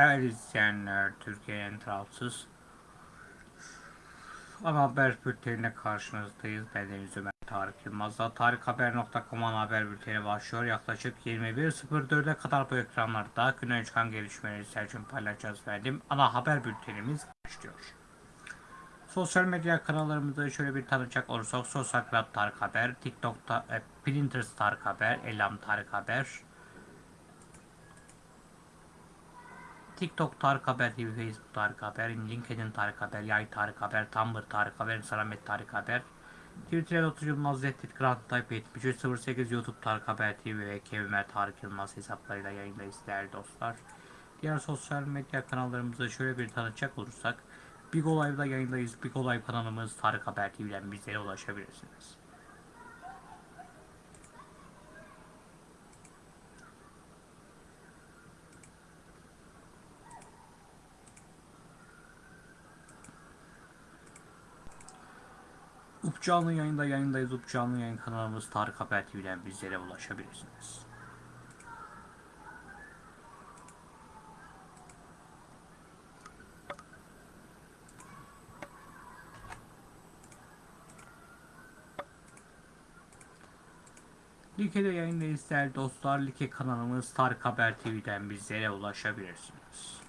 Değerli izleyenler, Türkiye'nin tarafsız ana haber bültenine karşınızdayız. Ben Deniz Ömer Tarık Yılmaz'la tarikhaber.com ana haber bülteni başlıyor. Yaklaşık 21.04'e kadar bu ekranlarda güne çıkan gelişmeleri Selçuk paylaşacağız verdim. Ana haber bültenimiz başlıyor. Sosyal medya kanallarımızı şöyle bir tanıcak olursak Sosyal Club Tarık Haber, TikTok'ta e, Pinterest Tarık Haber, Elam Tarık Haber, TikTok Tarık Haber TV, Facebook Tarık Haber, LinkedIn Tarık Haber, Yay Tarık Haber, Tumblr Tarık Haber, Instagram Tarık Haber, Twitter Otur Yılmaz Reddit Grand Type 7308 YouTube Tarık Haber TV ve Kevimer Tarık Yılmaz hesaplarıyla yayındayız değerli dostlar. Diğer sosyal medya kanallarımızı şöyle bir tanıtacak olursak Big Olay'da yayındayız. Big Olay kanalımız Tarık Haber TV'den bizlere ulaşabilirsiniz. Up canlı yayında yayındayız. Up canlı yayın kanalımız Tarık Haber TV'den bizlere ulaşabilirsiniz. Like'de yayındayız değerli dostlar. Like kanalımız Tarık Haber TV'den bizlere ulaşabilirsiniz.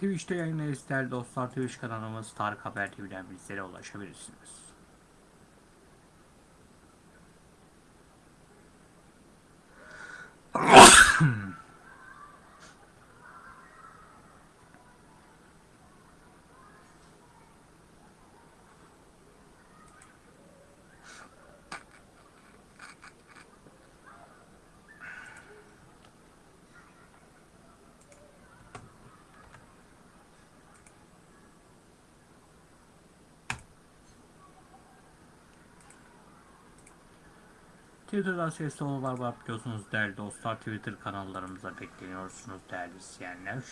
Twitch'te yayındayız değerli dostlar. Twitch kanalımız Tarık Haber TV'den bizlere ulaşabilirsiniz. Twitter'dan sesli olanlar var biliyorsunuz değerli dostlar. Twitter kanallarımıza bekleniyorsunuz değerli izleyenler.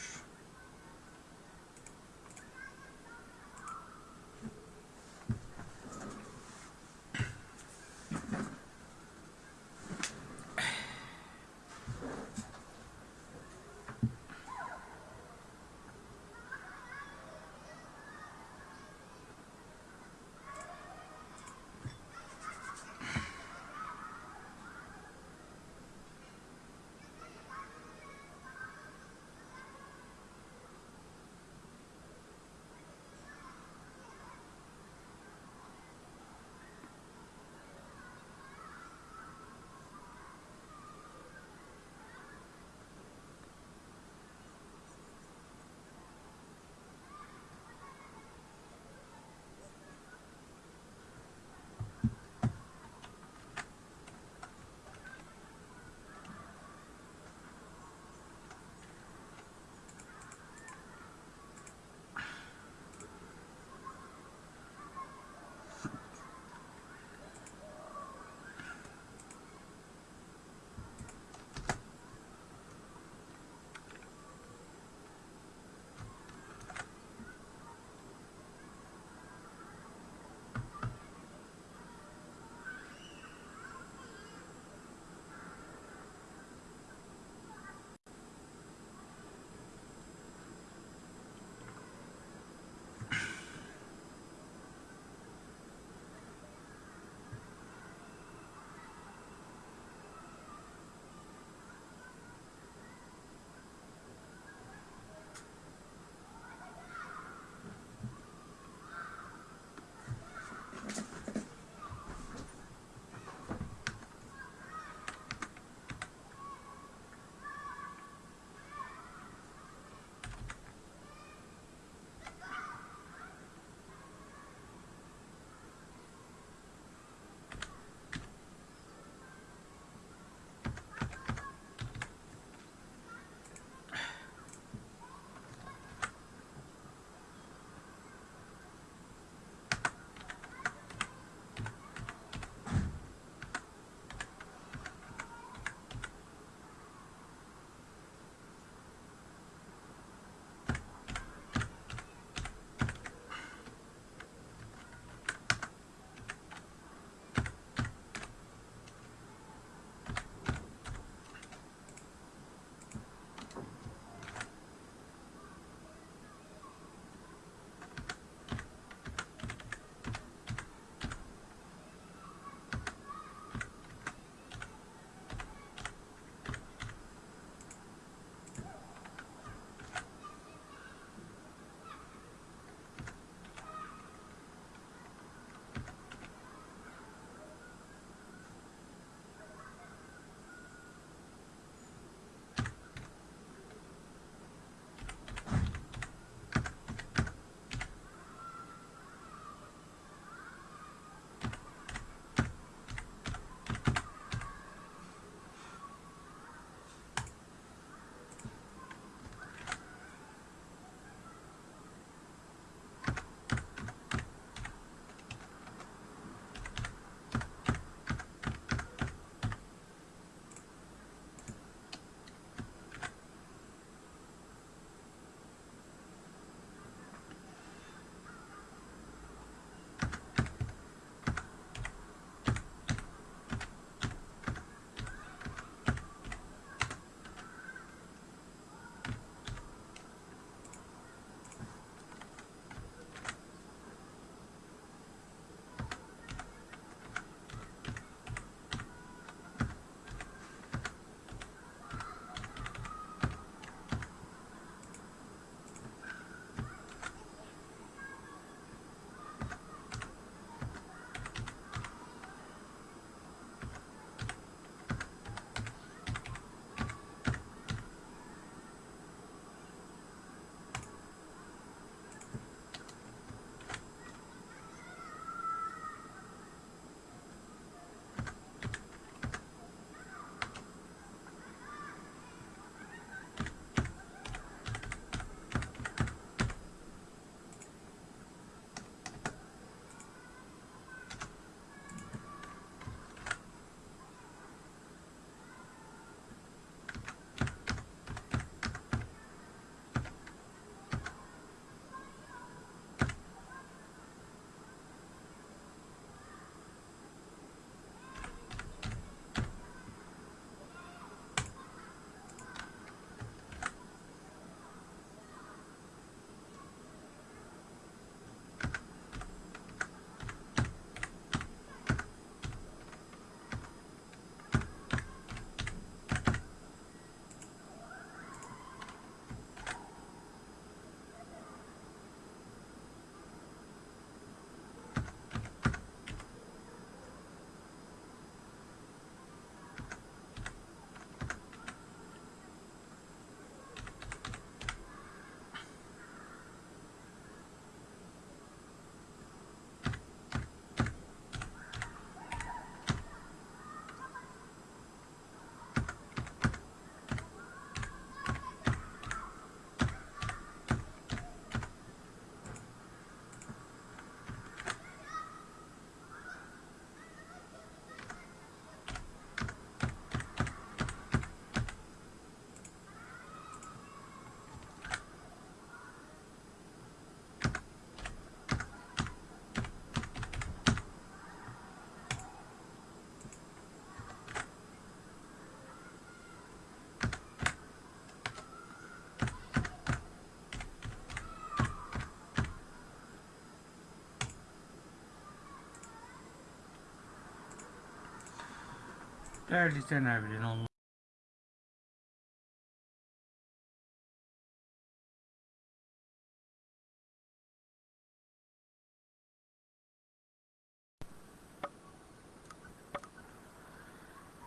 Değerli izleyenler bilin onun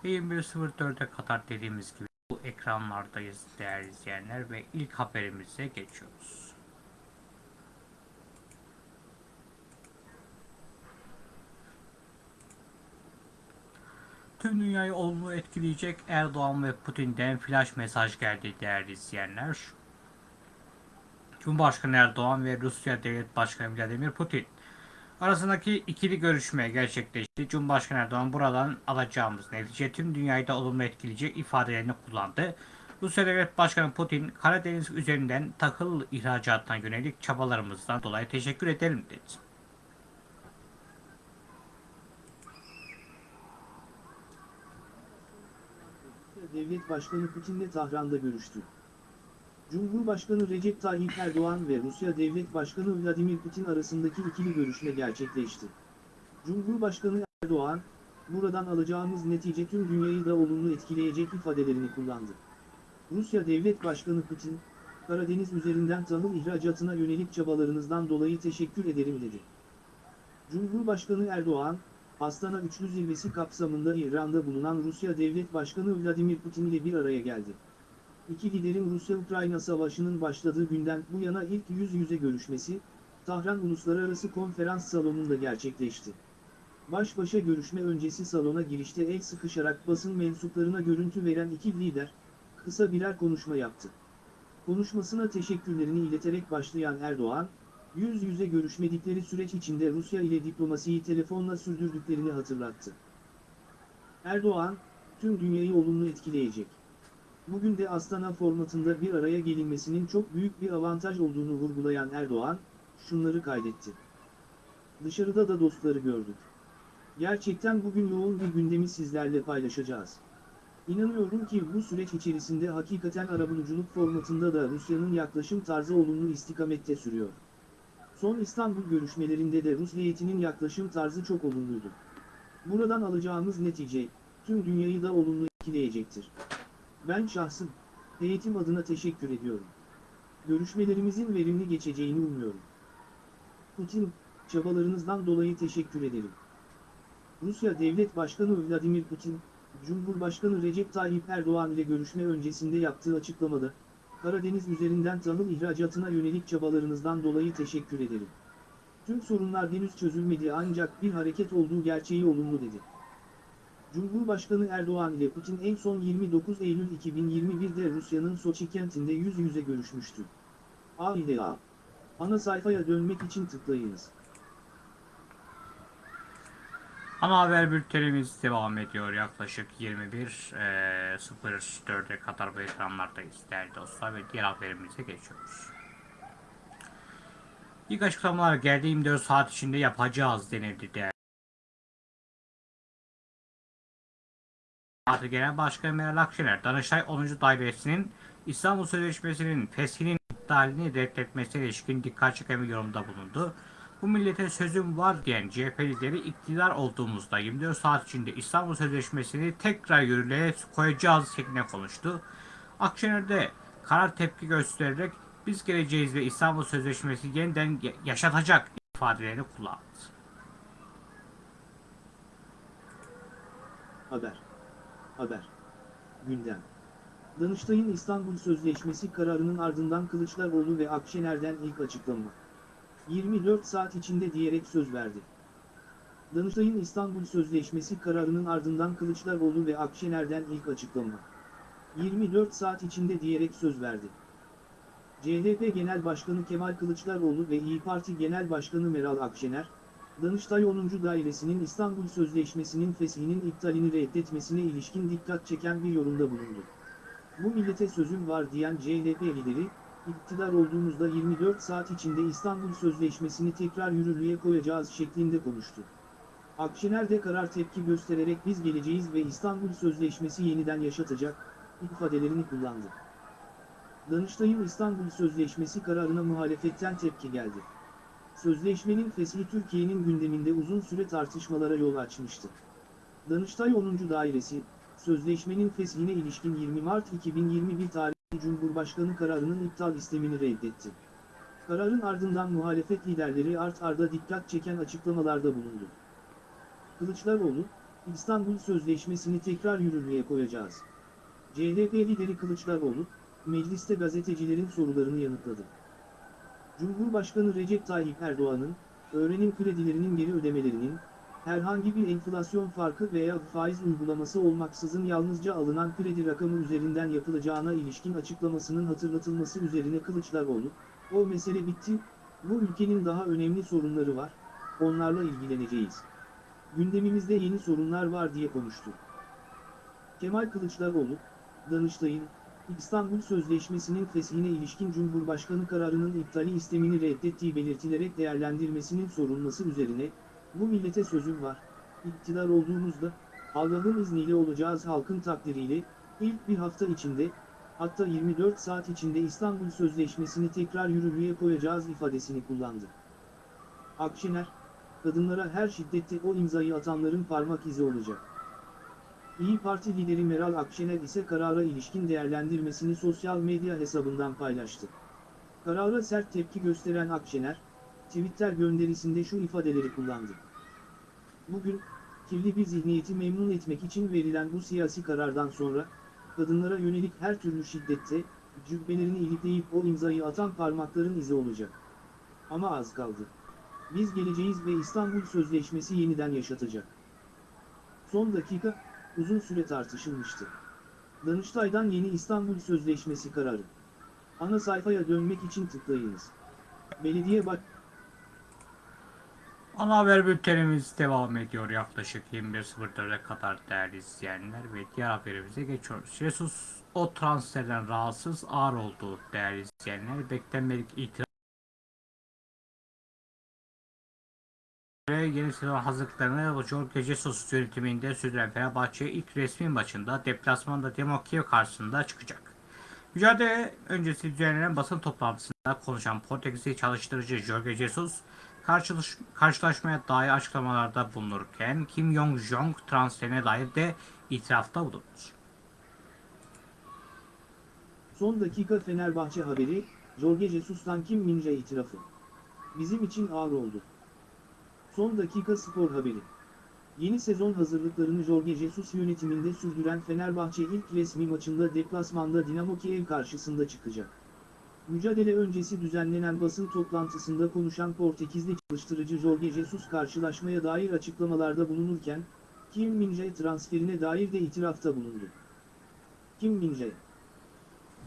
...21.04'e kadar dediğimiz gibi bu ekranlardayız değerli izleyenler ve ilk haberimize geçiyoruz. Tüm dünyayı olumlu etkileyecek Erdoğan ve Putin'den flash mesaj geldi değerli izleyenler. Cumhurbaşkanı Erdoğan ve Rusya Devlet Başkanı Vladimir Putin arasındaki ikili görüşme gerçekleşti. Cumhurbaşkanı Erdoğan buradan alacağımız netice tüm dünyayı da olumlu etkileyecek ifadelerini kullandı. Rusya Devlet Başkanı Putin, Karadeniz üzerinden takıl ihracatına yönelik çabalarımızdan dolayı teşekkür ederim dedi. Devlet Başkanı Putin'le Tahran'da görüştü. Cumhurbaşkanı Recep Tayyip Erdoğan ve Rusya Devlet Başkanı Vladimir Putin arasındaki ikili görüşme gerçekleşti. Cumhurbaşkanı Erdoğan, buradan alacağımız netice tüm dünyayı da olumlu etkileyecek ifadelerini kullandı. Rusya Devlet Başkanı Putin, Karadeniz üzerinden tahıl ihracatına yönelik çabalarınızdan dolayı teşekkür ederim dedi. Cumhurbaşkanı Erdoğan, Astana Üçlü Zirvesi kapsamında İran'da bulunan Rusya Devlet Başkanı Vladimir Putin ile bir araya geldi. İki liderin Rusya-Ukrayna savaşının başladığı günden bu yana ilk yüz yüze görüşmesi, Tahran Uluslararası Konferans Salonu'nda gerçekleşti. Baş başa görüşme öncesi salona girişte el sıkışarak basın mensuplarına görüntü veren iki lider, kısa birer konuşma yaptı. Konuşmasına teşekkürlerini ileterek başlayan Erdoğan, yüz yüze görüşmedikleri süreç içinde Rusya ile diplomasiyi telefonla sürdürdüklerini hatırlattı. Erdoğan, tüm dünyayı olumlu etkileyecek. Bugün de Astana formatında bir araya gelinmesinin çok büyük bir avantaj olduğunu vurgulayan Erdoğan, şunları kaydetti. Dışarıda da dostları gördük. Gerçekten bugün yoğun bir gündemi sizlerle paylaşacağız. İnanıyorum ki bu süreç içerisinde hakikaten arabuluculuk formatında da Rusya'nın yaklaşım tarzı olumlu istikamette sürüyor. Son İstanbul görüşmelerinde de Rus heyetinin yaklaşım tarzı çok olumluydu. Buradan alacağımız netice, tüm dünyayı da olumlu etkileyecektir. Ben şahsım, heyetim adına teşekkür ediyorum. Görüşmelerimizin verimli geçeceğini umuyorum. Putin, çabalarınızdan dolayı teşekkür ederim. Rusya Devlet Başkanı Vladimir Putin, Cumhurbaşkanı Recep Tayyip Erdoğan ile görüşme öncesinde yaptığı açıklamada, Karadeniz üzerinden tahıl ihracatına yönelik çabalarınızdan dolayı teşekkür ederim. Tüm sorunlar henüz çözülmedi ancak bir hareket olduğu gerçeği olumlu dedi. Cumhurbaşkanı Erdoğan ile Putin en son 29 Eylül 2021'de Rusya'nın Soçi kentinde yüz yüze görüşmüştü. A ile A. Ana sayfaya dönmek için tıklayınız. Ana haber bültenimiz devam ediyor. Yaklaşık 21.04'e kadar bu ekranlardayız değerli dostlar ve diğer haberimize geçiyoruz. İlk açıklamalar geldi 24 saat içinde yapacağız denildi değerli. Parti Genel Başkanı Meral Akşener, Danıştay 10. Dairesi'nin İstanbul Sözleşmesi'nin feshinin iptalini reddetmesine ilişkin dikkat çeken bir yorumda bulundu. Bu millete sözüm var diyen CHP lideri iktidar olduğumuzda 24 saat içinde İstanbul Sözleşmesi'ni tekrar yürürlüğe koyacağız şeklinde konuştu. Akşener de karar tepki göstererek biz geleceğiz ve İstanbul Sözleşmesi yeniden ya- yaşatacak ifadelerini kullandı. Haber. Haber. Gündem. Danıştay'ın İstanbul Sözleşmesi kararının ardından Kılıçdaroğlu ve Akşener'den ilk açıklama. 24 saat içinde diyerek söz verdi. Danıştay'ın İstanbul Sözleşmesi kararının ardından Kılıçdaroğlu ve Akşener'den ilk açıklama. 24 saat içinde diyerek söz verdi. CHP Genel Başkanı Kemal Kılıçdaroğlu ve İyi Parti Genel Başkanı Meral Akşener, Danıştay 10. Dairesi'nin İstanbul Sözleşmesi'nin feshinin iptalini reddetmesine ilişkin dikkat çeken bir yorumda bulundu. Bu millete sözüm var diyen CHP lideri, iktidar olduğumuzda 24 saat içinde İstanbul Sözleşmesi'ni tekrar yürürlüğe koyacağız şeklinde konuştu. Akşener de karar tepki göstererek biz geleceğiz ve İstanbul Sözleşmesi yeniden yaşatacak, ifadelerini kullandı. Danıştay'ın İstanbul Sözleşmesi kararına muhalefetten tepki geldi. Sözleşmenin feshi Türkiye'nin gündeminde uzun süre tartışmalara yol açmıştı. Danıştay 10. Dairesi, sözleşmenin feshine ilişkin 20 Mart 2021 tarihli Cumhurbaşkanı kararının iptal istemini reddetti. Kararın ardından muhalefet liderleri art arda dikkat çeken açıklamalarda bulundu. Kılıçdaroğlu, İstanbul Sözleşmesi'ni tekrar yürürlüğe koyacağız. CHP lideri Kılıçdaroğlu, mecliste gazetecilerin sorularını yanıtladı. Cumhurbaşkanı Recep Tayyip Erdoğan'ın, öğrenim kredilerinin geri ödemelerinin, herhangi bir enflasyon farkı veya faiz uygulaması olmaksızın yalnızca alınan kredi rakamı üzerinden yapılacağına ilişkin açıklamasının hatırlatılması üzerine Kılıçdaroğlu, o mesele bitti, bu ülkenin daha önemli sorunları var, onlarla ilgileneceğiz. Gündemimizde yeni sorunlar var diye konuştu. Kemal Kılıçdaroğlu, Danıştay'ın, İstanbul Sözleşmesi'nin feshine ilişkin Cumhurbaşkanı kararının iptali istemini reddettiği belirtilerek değerlendirmesinin sorulması üzerine, bu millete sözüm var, iktidar olduğumuzda, Allah'ın izniyle olacağız halkın takdiriyle, ilk bir hafta içinde, hatta 24 saat içinde İstanbul Sözleşmesi'ni tekrar yürürlüğe koyacağız ifadesini kullandı. Akşener, kadınlara her şiddette o imzayı atanların parmak izi olacak. İyi Parti lideri Meral Akşener ise karara ilişkin değerlendirmesini sosyal medya hesabından paylaştı. Karara sert tepki gösteren Akşener, Twitter gönderisinde şu ifadeleri kullandı. Bugün, kirli bir zihniyeti memnun etmek için verilen bu siyasi karardan sonra, kadınlara yönelik her türlü şiddette, cübbelerini ilikleyip o imzayı atan parmakların izi olacak. Ama az kaldı. Biz geleceğiz ve İstanbul Sözleşmesi yeniden yaşatacak. Son dakika, uzun süre tartışılmıştı. Danıştay'dan yeni İstanbul Sözleşmesi kararı. Ana sayfaya dönmek için tıklayınız. Belediye Baş... Ana haber bültenimiz devam ediyor yaklaşık 21.04'e kadar değerli izleyenler ve diğer haberimize geçiyoruz. Jesus o transferden rahatsız ağır oldu değerli izleyenler. Beklenmedik itiraz yeni sezon hazırlıklarını Jorge Jesus yönetiminde sürdüren Fenerbahçe ilk resmi maçında deplasmanda Demo karşısında çıkacak. Mücadele öncesi düzenlenen basın toplantısında konuşan Portekizli çalıştırıcı Jorge Jesus, karşılış, karşılaşmaya dair açıklamalarda bulunurken Kim Jong-jong transferine dair de itirafta bulundu. Son dakika Fenerbahçe haberi, Jorge Jesus'tan Kim Min-jae itirafı. Bizim için ağır oldu. Son dakika spor haberi. Yeni sezon hazırlıklarını Jorge Jesus yönetiminde sürdüren Fenerbahçe ilk resmi maçında deplasmanda Dinamo Kiev karşısında çıkacak. Mücadele öncesi düzenlenen basın toplantısında konuşan Portekizli çalıştırıcı Jorge Jesus karşılaşmaya dair açıklamalarda bulunurken, Kim Min-jae transferine dair de itirafta bulundu. Kim Min-jae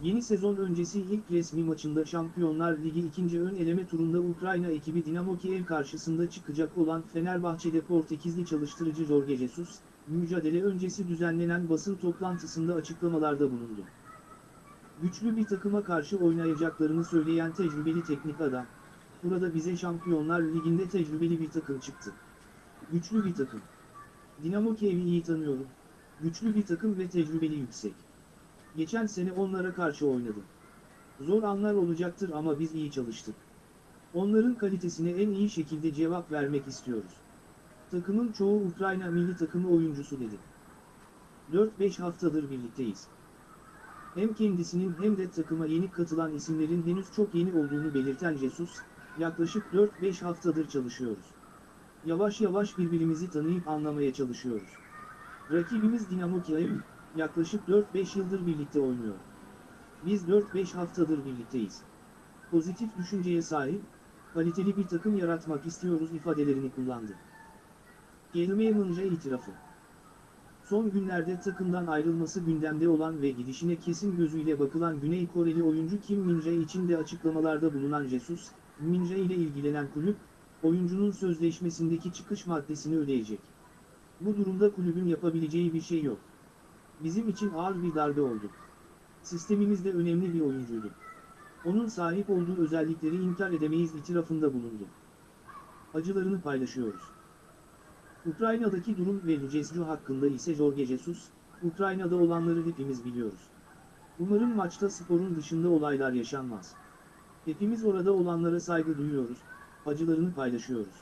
Yeni sezon öncesi ilk resmi maçında Şampiyonlar Ligi ikinci ön eleme turunda Ukrayna ekibi Dinamo Kiev karşısında çıkacak olan Fenerbahçe'de Portekizli çalıştırıcı Jorge Jesus, mücadele öncesi düzenlenen basın toplantısında açıklamalarda bulundu. Güçlü bir takıma karşı oynayacaklarını söyleyen tecrübeli teknik adam, burada bize Şampiyonlar Ligi'nde tecrübeli bir takım çıktı. Güçlü bir takım. Dinamo Kiev'i iyi tanıyorum. Güçlü bir takım ve tecrübeli yüksek. Geçen sene onlara karşı oynadım. Zor anlar olacaktır ama biz iyi çalıştık. Onların kalitesine en iyi şekilde cevap vermek istiyoruz. Takımın çoğu Ukrayna milli takımı oyuncusu dedi. 4-5 haftadır birlikteyiz. Hem kendisinin hem de takıma yeni katılan isimlerin henüz çok yeni olduğunu belirten Jesus, yaklaşık 4-5 haftadır çalışıyoruz. Yavaş yavaş birbirimizi tanıyıp anlamaya çalışıyoruz. Rakibimiz Dinamo Kiev, yaklaşık 4-5 yıldır birlikte oynuyor. Biz 4-5 haftadır birlikteyiz. Pozitif düşünceye sahip, kaliteli bir takım yaratmak istiyoruz ifadelerini kullandı. Gelmeye Mınca itirafı. Son günlerde takımdan ayrılması gündemde olan ve gidişine kesin gözüyle bakılan Güney Koreli oyuncu Kim Min-jae için de açıklamalarda bulunan Jesus, Min-jae ile ilgilenen kulüp, oyuncunun sözleşmesindeki çıkış maddesini ödeyecek. Bu durumda kulübün yapabileceği bir şey yok. Bizim için ağır bir darbe oldu. Sistemimizde önemli bir oyuncuydu. Onun sahip olduğu özellikleri inkar edemeyiz itirafında bulundu. Acılarını paylaşıyoruz. Ukrayna'daki durum ve Lucescu hakkında ise Jorge Jesus, Ukrayna'da olanları hepimiz biliyoruz. Umarım maçta sporun dışında olaylar yaşanmaz. Hepimiz orada olanlara saygı duyuyoruz, acılarını paylaşıyoruz.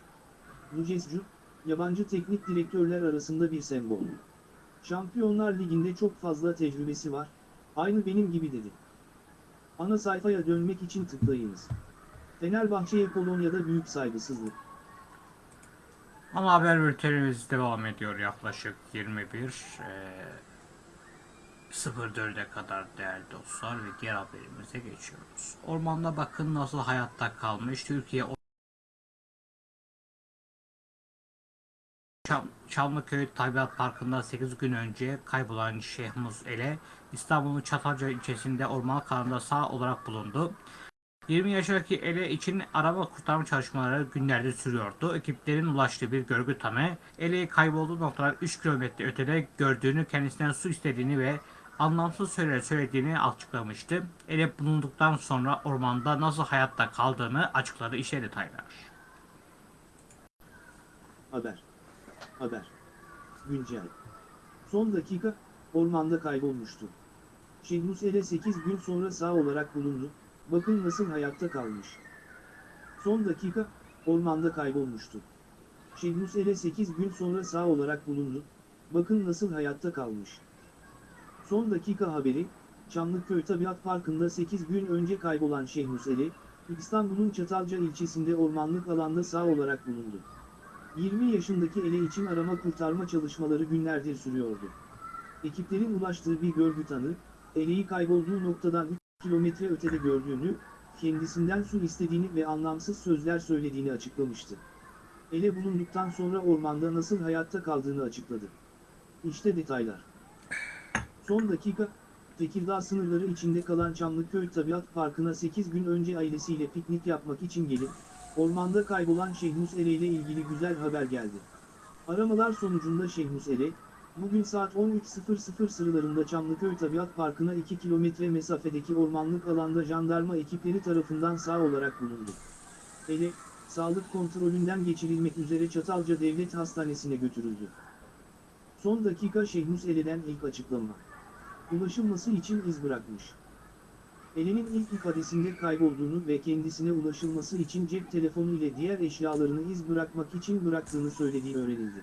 Lucescu, yabancı teknik direktörler arasında bir sembol. Şampiyonlar Ligi'nde çok fazla tecrübesi var, aynı benim gibi dedi. Ana sayfaya dönmek için tıklayınız. Fenerbahçe'ye Polonya'da büyük saygısızlık. Ana haber bültenimiz devam ediyor yaklaşık 21 eee 04'e kadar değerli dostlar ve diğer haberimize geçiyoruz. Ormanda bakın nasıl hayatta kalmış Türkiye Çam, Çamlıköy Tabiat Parkı'nda 8 gün önce kaybolan Şehmuz Ele İstanbul'un Çatalca ilçesinde ormanlık alanda sağ olarak bulundu. 20 yaşındaki Ele için araba kurtarma çalışmaları günlerdir sürüyordu. Ekiplerin ulaştığı bir görgü tanığı Ele'yi kaybolduğu noktadan 3 kilometre ötede gördüğünü, kendisinden su istediğini ve anlamsız söyler söylediğini açıklamıştı. Ele bulunduktan sonra ormanda nasıl hayatta kaldığını açıkladı. İşte detaylar. Haber. Haber. Güncel. Son dakika, ormanda kaybolmuştu. Şehnus Ele 8 gün sonra sağ olarak bulundu, bakın nasıl hayatta kalmış. Son dakika, ormanda kaybolmuştu. Şehnus Ele 8 gün sonra sağ olarak bulundu, bakın nasıl hayatta kalmış. Son dakika haberi, Çamlıköy Tabiat Parkı'nda 8 gün önce kaybolan Şehnus Ele, İstanbul'un Çatalca ilçesinde ormanlık alanda sağ olarak bulundu. 20 yaşındaki ele için arama kurtarma çalışmaları günlerdir sürüyordu. Ekiplerin ulaştığı bir görgü tanı, eleği kaybolduğu noktadan 3 kilometre ötede gördüğünü, kendisinden su istediğini ve anlamsız sözler söylediğini açıklamıştı. Ele bulunduktan sonra ormanda nasıl hayatta kaldığını açıkladı. İşte detaylar. Son dakika, Tekirdağ sınırları içinde kalan Çamlıköy Tabiat Parkı'na 8 gün önce ailesiyle piknik yapmak için gelip, Ormanda kaybolan Şehnus Ere ile ilgili güzel haber geldi. Aramalar sonucunda Şehnus Ere, bugün saat 13.00 sıralarında Çamlıköy Tabiat Parkı'na 2 kilometre mesafedeki ormanlık alanda jandarma ekipleri tarafından sağ olarak bulundu. Ere, sağlık kontrolünden geçirilmek üzere Çatalca Devlet Hastanesi'ne götürüldü. Son dakika Şehnus Ere'den ilk açıklama. Ulaşılması için iz bırakmış. Elinin ilk ifadesinde kaybolduğunu ve kendisine ulaşılması için cep telefonu ile diğer eşyalarını iz bırakmak için bıraktığını söylediği öğrenildi.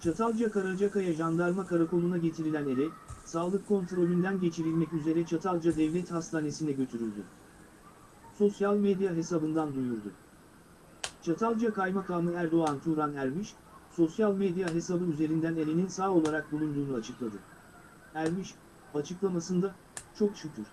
Çatalca Karacakaya Jandarma Karakolu'na getirilen ele, sağlık kontrolünden geçirilmek üzere Çatalca Devlet Hastanesi'ne götürüldü. Sosyal medya hesabından duyurdu. Çatalca Kaymakamı Erdoğan Turan Ermiş, sosyal medya hesabı üzerinden elinin sağ olarak bulunduğunu açıkladı. Ermiş, açıklamasında, çok şükür.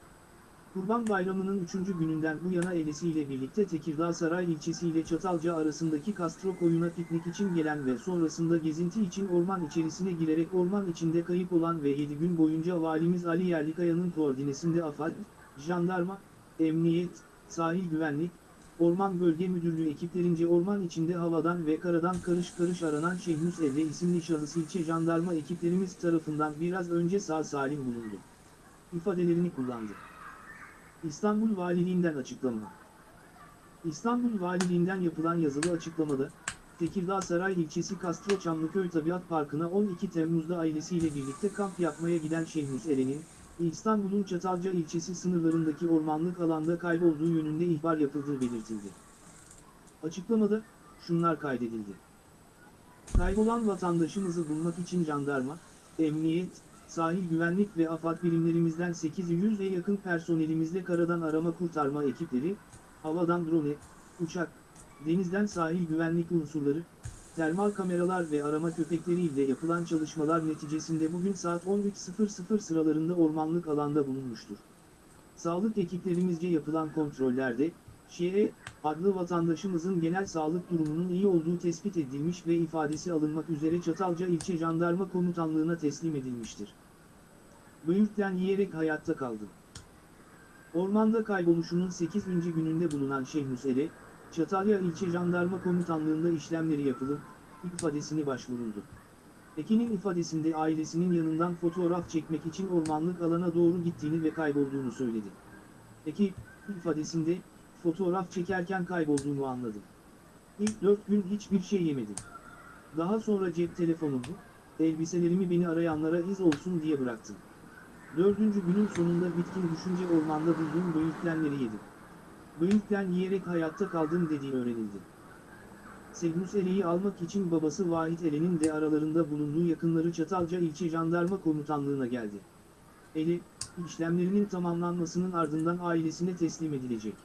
Kurban Bayramı'nın 3. gününden bu yana ailesiyle birlikte Tekirdağ Saray ilçesi ile Çatalca arasındaki Kastro koyuna piknik için gelen ve sonrasında gezinti için orman içerisine girerek orman içinde kayıp olan ve 7 gün boyunca Valimiz Ali Yerlikaya'nın koordinesinde AFAD, Jandarma, Emniyet, Sahil Güvenlik, Orman Bölge Müdürlüğü ekiplerince orman içinde havadan ve karadan karış karış aranan Şehnus Evre isimli şahıs ilçe jandarma ekiplerimiz tarafından biraz önce sağ salim bulundu. ifadelerini kullandı. İstanbul Valiliğinden açıklama. İstanbul Valiliğinden yapılan yazılı açıklamada, Tekirdağ Saray ilçesi Kastro Çamlıköy Tabiat Parkı'na 12 Temmuz'da ailesiyle birlikte kamp yapmaya giden Şehnus Eren'in, İstanbul'un Çatalca ilçesi sınırlarındaki ormanlık alanda kaybolduğu yönünde ihbar yapıldığı belirtildi. Açıklamada, şunlar kaydedildi. Kaybolan vatandaşımızı bulmak için jandarma, emniyet, sahil güvenlik ve AFAD birimlerimizden 800'e yakın personelimizle karadan arama kurtarma ekipleri, havadan drone, uçak, denizden sahil güvenlik unsurları, termal kameralar ve arama köpekleri ile yapılan çalışmalar neticesinde bugün saat 13.00 sıralarında ormanlık alanda bulunmuştur. Sağlık ekiplerimizce yapılan kontrollerde, Şie, adlı vatandaşımızın genel sağlık durumunun iyi olduğu tespit edilmiş ve ifadesi alınmak üzere Çatalca İlçe Jandarma Komutanlığı'na teslim edilmiştir. Böğürtlen yiyerek hayatta kaldı. Ormanda kayboluşunun 8. gününde bulunan Şehnus Ere, Çatalya İlçe Jandarma Komutanlığı'nda işlemleri yapılıp, ifadesini başvuruldu. Ekin'in ifadesinde ailesinin yanından fotoğraf çekmek için ormanlık alana doğru gittiğini ve kaybolduğunu söyledi. Eki, ifadesinde, fotoğraf çekerken kaybolduğunu anladım. İlk dört gün hiçbir şey yemedim. Daha sonra cep telefonumu, elbiselerimi beni arayanlara iz olsun diye bıraktım. Dördüncü günün sonunda bitkin düşünce ormanda bulduğum böğürtlenleri yedim. Böğürtlen yiyerek hayatta kaldım dediği öğrenildi. Segnus Ele'yi almak için babası Vahit Ele'nin de aralarında bulunduğu yakınları Çatalca İlçe Jandarma Komutanlığı'na geldi. Ele, işlemlerinin tamamlanmasının ardından ailesine teslim edilecek.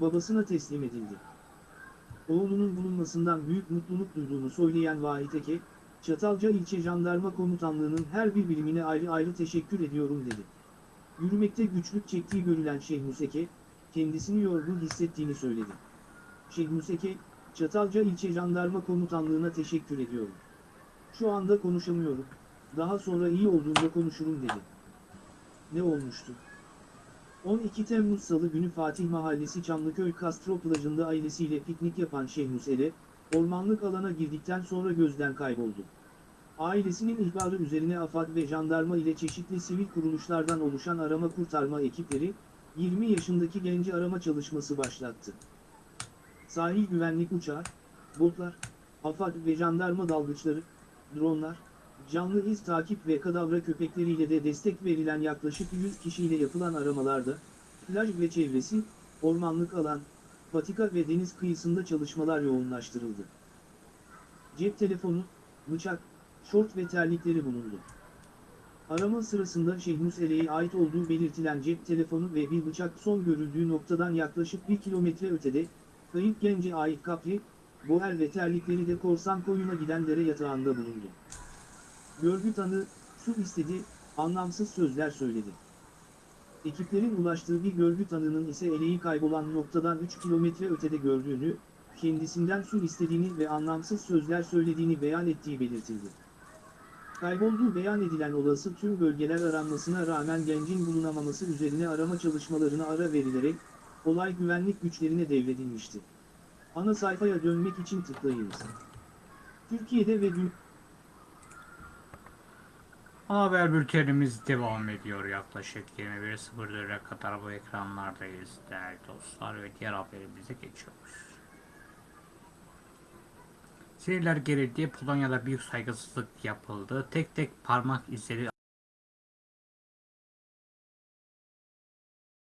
Babasına teslim edildi. Oğlunun bulunmasından büyük mutluluk duyduğunu söyleyen Vahit Eke, Çatalca İlçe Jandarma Komutanlığı'nın her bir birimine ayrı ayrı teşekkür ediyorum dedi. Yürümekte güçlük çektiği görülen Şeyh Museke, kendisini yorgun hissettiğini söyledi. Şeyh Museke, Çatalca İlçe Jandarma Komutanlığı'na teşekkür ediyorum. Şu anda konuşamıyorum, daha sonra iyi olduğumda konuşurum dedi. Ne olmuştu? 12 Temmuz Salı günü Fatih Mahallesi Çamlıköy Kastro plajında ailesiyle piknik yapan Şeyh Musele, ormanlık alana girdikten sonra gözden kayboldu. Ailesinin ihbarı üzerine AFAD ve jandarma ile çeşitli sivil kuruluşlardan oluşan arama kurtarma ekipleri, 20 yaşındaki genci arama çalışması başlattı. Sahil güvenlik uçağı, botlar, AFAD ve jandarma dalgıçları, dronlar, canlı iz takip ve kadavra köpekleriyle de destek verilen yaklaşık 100 kişiyle yapılan aramalarda, plaj ve çevresi, ormanlık alan, patika ve deniz kıyısında çalışmalar yoğunlaştırıldı. Cep telefonu, bıçak, şort ve terlikleri bulundu. Arama sırasında Şehmus Ele'ye ait olduğu belirtilen cep telefonu ve bir bıçak son görüldüğü noktadan yaklaşık bir kilometre ötede, kayıp gence ait kapri, boher ve terlikleri de korsan koyuna giden dere yatağında bulundu. Görgü tanı, su istedi, anlamsız sözler söyledi. Ekiplerin ulaştığı bir görgü tanının ise eleği kaybolan noktadan 3 kilometre ötede gördüğünü, kendisinden su istediğini ve anlamsız sözler söylediğini beyan ettiği belirtildi. Kaybolduğu beyan edilen olası tüm bölgeler aranmasına rağmen gencin bulunamaması üzerine arama çalışmalarına ara verilerek, olay güvenlik güçlerine devredilmişti. Ana sayfaya dönmek için tıklayınız. Türkiye'de ve dün Haber bültenimiz devam ediyor. Yaklaşık 21.04'e kadar bu ekranlardayız değerli dostlar ve diğer haberimize geçiyoruz. Sinirler gerildi. Polonya'da büyük saygısızlık yapıldı. Tek tek parmak izleri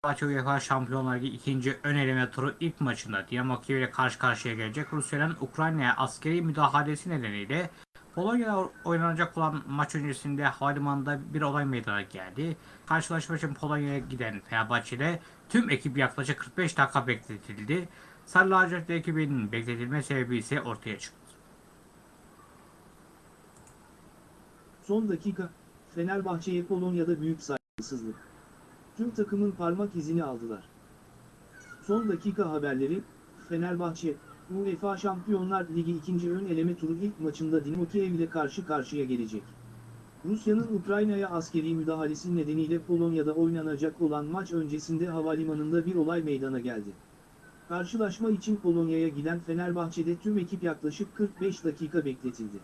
Fenerbahçe UEFA Şampiyonlar Ligi ikinci ön eleme turu ilk maçında Dinamo Kiev ile karşı karşıya gelecek. Rusya'nın Ukrayna'ya askeri müdahalesi nedeniyle Polonya'da oynanacak olan maç öncesinde havalimanında bir olay meydana geldi. Karşılaşma için Polonya'ya giden Fenerbahçe'de tüm ekip yaklaşık 45 dakika bekletildi. Sarı lacivert ekibinin bekletilme sebebi ise ortaya çıktı. Son dakika, Fenerbahçe'ye Polonya'da büyük saygısızlık. Tüm takımın parmak izini aldılar. Son dakika haberleri, Fenerbahçe, UEFA Şampiyonlar Ligi 2. ön eleme turu ilk maçında Dinamo Kiev ile karşı karşıya gelecek. Rusya'nın Ukrayna'ya askeri müdahalesi nedeniyle Polonya'da oynanacak olan maç öncesinde havalimanında bir olay meydana geldi. Karşılaşma için Polonya'ya giden Fenerbahçe'de tüm ekip yaklaşık 45 dakika bekletildi.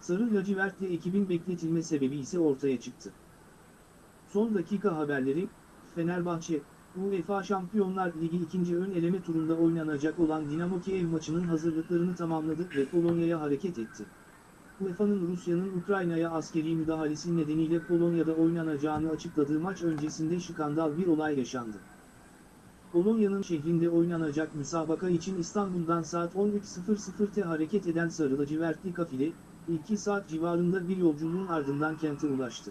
Sarı lacivertli ekibin bekletilme sebebi ise ortaya çıktı. Son dakika haberleri, Fenerbahçe, UEFA Şampiyonlar Ligi 2. ön eleme turunda oynanacak olan Dinamo Kiev maçının hazırlıklarını tamamladı ve Polonya'ya hareket etti. UEFA'nın Rusya'nın Ukrayna'ya askeri müdahalesi nedeniyle Polonya'da oynanacağını açıkladığı maç öncesinde skandal bir olay yaşandı. Polonya'nın şehrinde oynanacak müsabaka için İstanbul'dan saat 13.00'te hareket eden Sarı lacivertli kafile, 2 saat civarında bir yolculuğun ardından kente ulaştı.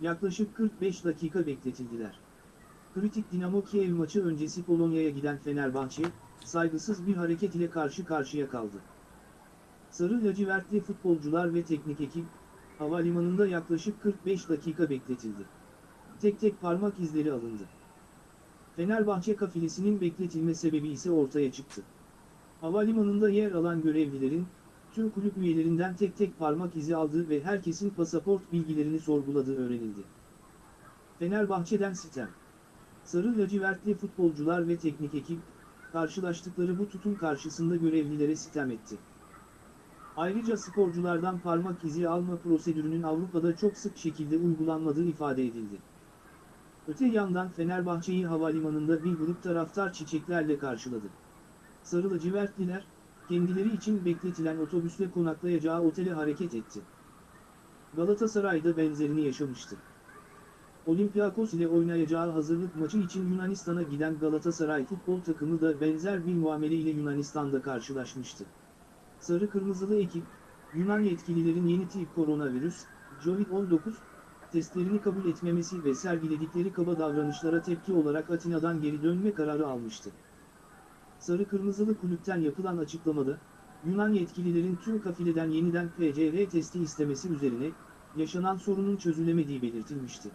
Yaklaşık 45 dakika bekletildiler. Kritik Dinamo Kiev maçı öncesi Polonya'ya giden Fenerbahçe, saygısız bir hareket ile karşı karşıya kaldı. Sarı lacivertli futbolcular ve teknik ekip, havalimanında yaklaşık 45 dakika bekletildi. Tek tek parmak izleri alındı. Fenerbahçe kafilesinin bekletilme sebebi ise ortaya çıktı. Havalimanında yer alan görevlilerin, tüm kulüp üyelerinden tek tek parmak izi aldığı ve herkesin pasaport bilgilerini sorguladığı öğrenildi. Fenerbahçe'den sitem. Sarı lacivertli futbolcular ve teknik ekip, karşılaştıkları bu tutum karşısında görevlilere sitem etti. Ayrıca sporculardan parmak izi alma prosedürünün Avrupa'da çok sık şekilde uygulanmadığı ifade edildi. Öte yandan Fenerbahçe'yi havalimanında bir grup taraftar çiçeklerle karşıladı. Sarı lacivertliler, kendileri için bekletilen otobüsle konaklayacağı otele hareket etti. Galatasaray'da benzerini yaşamıştı. Olympiakos ile oynayacağı hazırlık maçı için Yunanistan'a giden Galatasaray futbol takımı da benzer bir muamele ile Yunanistan'da karşılaşmıştı. Sarı Kırmızılı ekip, Yunan yetkililerin yeni tip koronavirüs, COVID-19, testlerini kabul etmemesi ve sergiledikleri kaba davranışlara tepki olarak Atina'dan geri dönme kararı almıştı. Sarı Kırmızılı kulüpten yapılan açıklamada, Yunan yetkililerin tüm kafileden yeniden PCR testi istemesi üzerine, yaşanan sorunun çözülemediği belirtilmişti.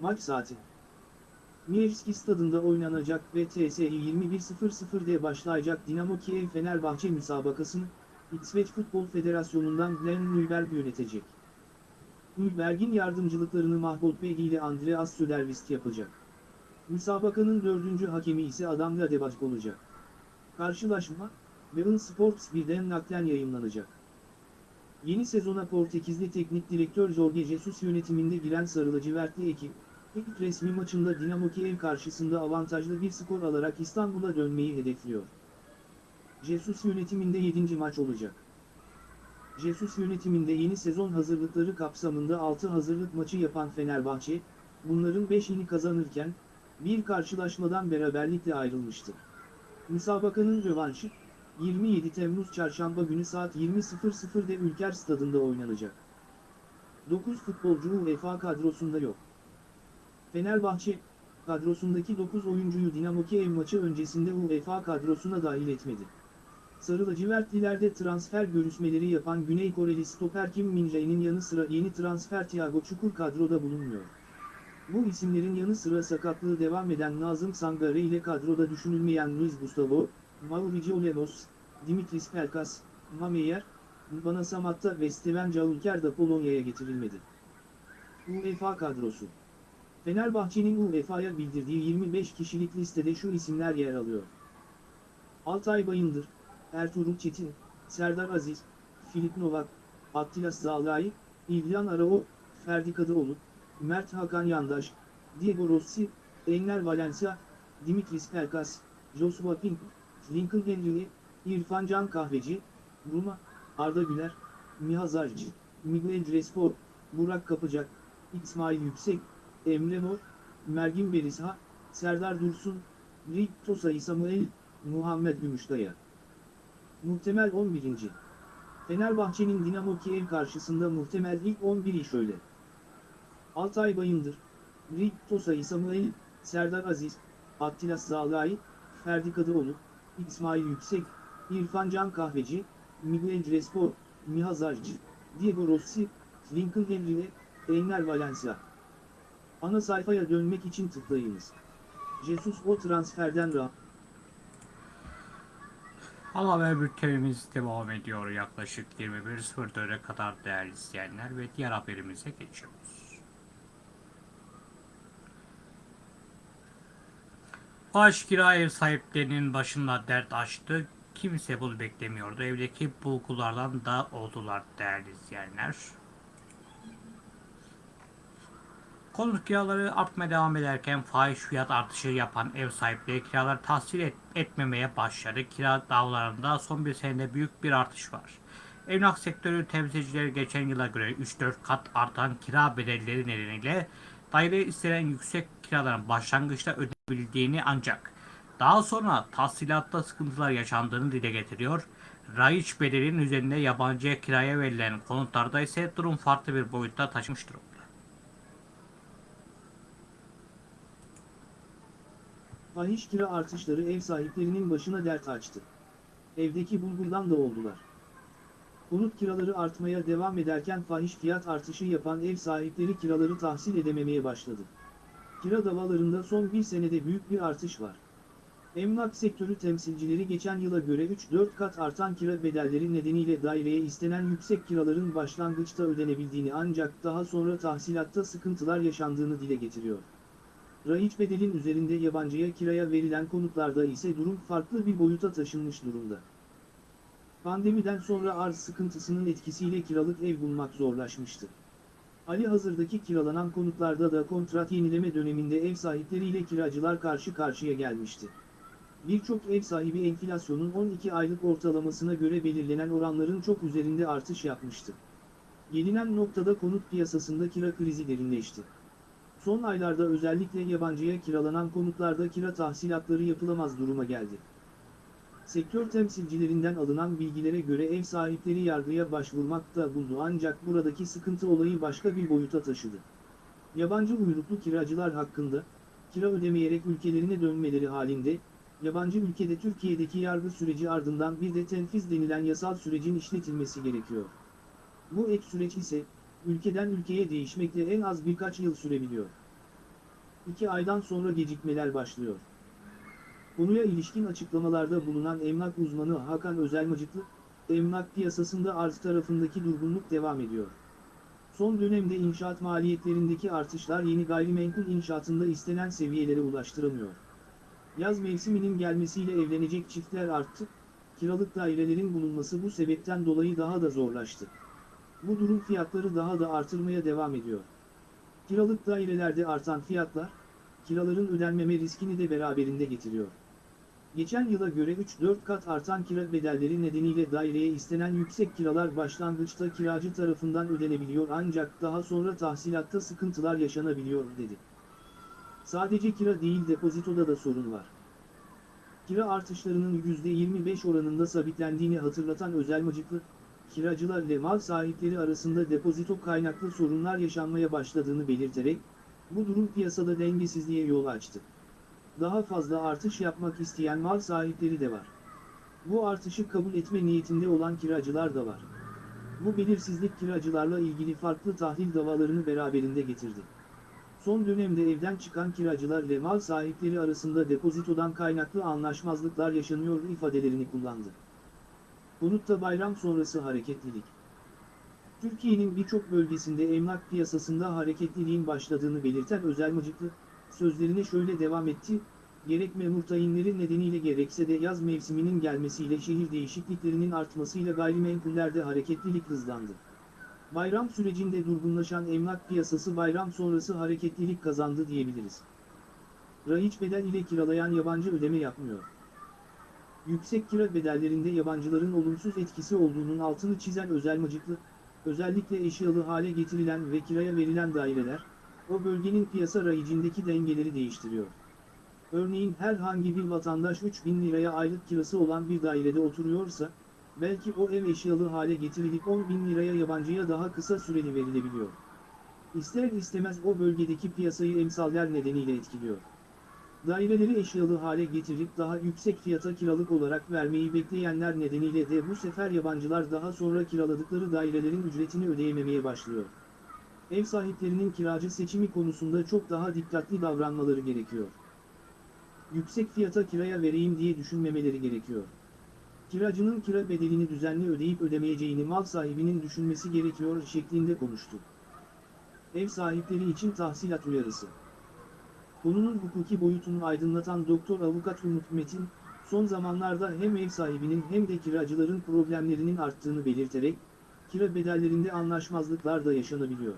Maç saati Mievski stadında oynanacak ve TSI 21.00'de başlayacak Dinamo Kiev Fenerbahçe müsabakasını, İsveç Futbol Federasyonu'ndan Glenn Nürberg yönetecek. Nürberg'in yardımcılıklarını Mahmut Bey ile Andreas Södervist yapacak. Müsabakanın dördüncü hakemi ise Adam Ladebach olacak. Karşılaşma, Bein Sports 1'den naklen yayınlanacak. Yeni sezona Portekizli teknik direktör Jorge Jesus yönetiminde giren Sarı lacivertli ekip, ilk resmi maçında Dinamo Kiev karşısında avantajlı bir skor alarak İstanbul'a dönmeyi hedefliyor. Jesus yönetiminde 7. maç olacak. Jesus yönetiminde yeni sezon hazırlıkları kapsamında 6 hazırlık maçı yapan Fenerbahçe, bunların 5'ini kazanırken, bir karşılaşmadan beraberlikle ayrılmıştı. Müsabakanın rövanşı, 27 Temmuz Çarşamba günü saat 20.00'de Ülker Stadında oynanacak. 9 futbolcu UEFA kadrosunda yok. Fenerbahçe, kadrosundaki 9 oyuncuyu Dinamo Kiev maçı öncesinde UEFA kadrosuna dahil etmedi. Sarı lacivertlilerde transfer görüşmeleri yapan Güney Koreli stoper Kim Min-jae'nin yanı sıra yeni transfer Thiago Çukur kadroda bulunmuyor. Bu isimlerin yanı sıra sakatlığı devam eden Nazım Sangare ile kadroda düşünülmeyen Luis Gustavo, Mauricio Lemos, Dimitris Pelkas, Mameyer, Bana Samatta ve Steven Caulker da Polonya'ya getirilmedi. UEFA kadrosu Fenerbahçe'nin UEFA'ya bildirdiği 25 kişilik listede şu isimler yer alıyor. Altay Bayındır, Ertuğrul Çetin, Serdar Aziz, Filip Novak, Attila Zalai, İlhan Arao, Ferdi Kadıoğlu, Mert Hakan Yandaş, Diego Rossi, Enner Valencia, Dimitris Pelkas, Joshua Pink, Lincoln Henry, İrfan Can Kahveci, Ruma, Arda Güler, Miha Zarcı, Miguel Respor, Burak Kapacak, İsmail Yüksek, Emre Mor, Mergin Berisha, Serdar Dursun, Rik Tosay Muhammed Gümüşdaya. Muhtemel 11. Fenerbahçe'nin Dinamo Kiev karşısında muhtemel ilk 11'i şöyle. Altay Bayındır, Rik Tosay Serdar Aziz, Attila Zalai, Ferdi Kadıoğlu, İsmail Yüksek, İrfan Can Kahveci, Miguel Respor, Miha Zarcı, Diego Rossi, Lincoln Henry, Enner Valencia. Ana sayfaya dönmek için tıklayınız. Jesus o transferden ra. Ana haber bültenimiz devam ediyor yaklaşık 21.04'e kadar değerli izleyenler ve diğer haberimize geçiyoruz. Baş kira ev sahiplerinin başında dert açtı. Kimse bunu beklemiyordu. Evdeki bulgulardan da oldular değerli izleyenler. Konut kiraları artmaya devam ederken fahiş fiyat artışı yapan ev sahipleri kiraları tahsil et- etmemeye başladı. Kira davalarında son bir senede büyük bir artış var. Emlak sektörü temsilcileri geçen yıla göre 3-4 kat artan kira bedelleri nedeniyle daire istenen yüksek kiraların başlangıçta ödenebildiğini ancak daha sonra tahsilatta sıkıntılar yaşandığını dile getiriyor. Raiç bedelinin üzerinde yabancıya kiraya verilen konutlarda ise durum farklı bir boyutta taşımış durumda. Fahiş kira artışları ev sahiplerinin başına dert açtı. Evdeki bulgurdan da oldular. Konut kiraları artmaya devam ederken fahiş fiyat artışı yapan ev sahipleri kiraları tahsil edememeye başladı. Kira davalarında son bir senede büyük bir artış var. Emlak sektörü temsilcileri geçen yıla göre 3-4 kat artan kira bedelleri nedeniyle daireye istenen yüksek kiraların başlangıçta ödenebildiğini ancak daha sonra tahsilatta sıkıntılar yaşandığını dile getiriyor. Raiç bedelin üzerinde yabancıya kiraya verilen konutlarda ise durum farklı bir boyuta taşınmış durumda. Pandemiden sonra arz sıkıntısının etkisiyle kiralık ev bulmak zorlaşmıştı. Ali hazırdaki kiralanan konutlarda da kontrat yenileme döneminde ev sahipleriyle kiracılar karşı karşıya gelmişti. Birçok ev sahibi enflasyonun 12 aylık ortalamasına göre belirlenen oranların çok üzerinde artış yapmıştı. Gelinen noktada konut piyasasında kira krizi derinleşti. Son aylarda özellikle yabancıya kiralanan konutlarda kira tahsilatları yapılamaz duruma geldi. Sektör temsilcilerinden alınan bilgilere göre ev sahipleri yargıya başvurmakta buldu ancak buradaki sıkıntı olayı başka bir boyuta taşıdı. Yabancı uyruklu kiracılar hakkında, kira ödemeyerek ülkelerine dönmeleri halinde, yabancı ülkede Türkiye'deki yargı süreci ardından bir de tenfiz denilen yasal sürecin işletilmesi gerekiyor. Bu ek süreç ise, ülkeden ülkeye değişmekle en az birkaç yıl sürebiliyor. İki aydan sonra gecikmeler başlıyor. Konuya ilişkin açıklamalarda bulunan emlak uzmanı Hakan Özelmacıklı, emlak piyasasında arz tarafındaki durgunluk devam ediyor. Son dönemde inşaat maliyetlerindeki artışlar yeni gayrimenkul inşaatında istenen seviyelere ulaştıramıyor. Yaz mevsiminin gelmesiyle evlenecek çiftler arttı, kiralık dairelerin bulunması bu sebepten dolayı daha da zorlaştı. Bu durum fiyatları daha da artırmaya devam ediyor. Kiralık dairelerde artan fiyatlar, kiraların ödenmeme riskini de beraberinde getiriyor. Geçen yıla göre 3-4 kat artan kira bedelleri nedeniyle daireye istenen yüksek kiralar başlangıçta kiracı tarafından ödenebiliyor ancak daha sonra tahsilatta sıkıntılar yaşanabiliyor dedi. Sadece kira değil depozitoda da sorun var. Kira artışlarının %25 oranında sabitlendiğini hatırlatan Özel Mıcıklı, kiracılar ile mal sahipleri arasında depozito kaynaklı sorunlar yaşanmaya başladığını belirterek, bu durum piyasada dengesizliğe yol açtı. Daha fazla artış yapmak isteyen mal sahipleri de var. Bu artışı kabul etme niyetinde olan kiracılar da var. Bu belirsizlik kiracılarla ilgili farklı tahlil davalarını beraberinde getirdi. Son dönemde evden çıkan kiracılar ile mal sahipleri arasında depozitodan kaynaklı anlaşmazlıklar yaşanıyor ifadelerini kullandı. Konutta bayram sonrası hareketlilik. Türkiye'nin birçok bölgesinde emlak piyasasında hareketliliğin başladığını belirten Özel Mıcıklı, sözlerine şöyle devam etti, gerek memur tayinleri nedeniyle gerekse de yaz mevsiminin gelmesiyle şehir değişikliklerinin artmasıyla gayrimenkullerde hareketlilik hızlandı. Bayram sürecinde durgunlaşan emlak piyasası bayram sonrası hareketlilik kazandı diyebiliriz. Rahiç bedel ile kiralayan yabancı ödeme yapmıyor. Yüksek kira bedellerinde yabancıların olumsuz etkisi olduğunun altını çizen özel mıcıklı, özellikle eşyalı hale getirilen ve kiraya verilen daireler, o bölgenin piyasa rayicindeki dengeleri değiştiriyor. Örneğin herhangi bir vatandaş 3000 liraya aylık kirası olan bir dairede oturuyorsa, belki o ev eşyalı hale getirilip 10 bin liraya yabancıya daha kısa süreli verilebiliyor. İster istemez o bölgedeki piyasayı emsaller nedeniyle etkiliyor. Daireleri eşyalı hale getirip daha yüksek fiyata kiralık olarak vermeyi bekleyenler nedeniyle de bu sefer yabancılar daha sonra kiraladıkları dairelerin ücretini ödeyememeye başlıyor. Ev sahiplerinin kiracı seçimi konusunda çok daha dikkatli davranmaları gerekiyor. Yüksek fiyata kiraya vereyim diye düşünmemeleri gerekiyor. Kiracının kira bedelini düzenli ödeyip ödemeyeceğini mal sahibinin düşünmesi gerekiyor şeklinde konuştu. Ev sahipleri için tahsilat uyarısı. Konunun hukuki boyutunu aydınlatan Doktor Avukat Umut Metin, son zamanlarda hem ev sahibinin hem de kiracıların problemlerinin arttığını belirterek, kira bedellerinde anlaşmazlıklar da yaşanabiliyor.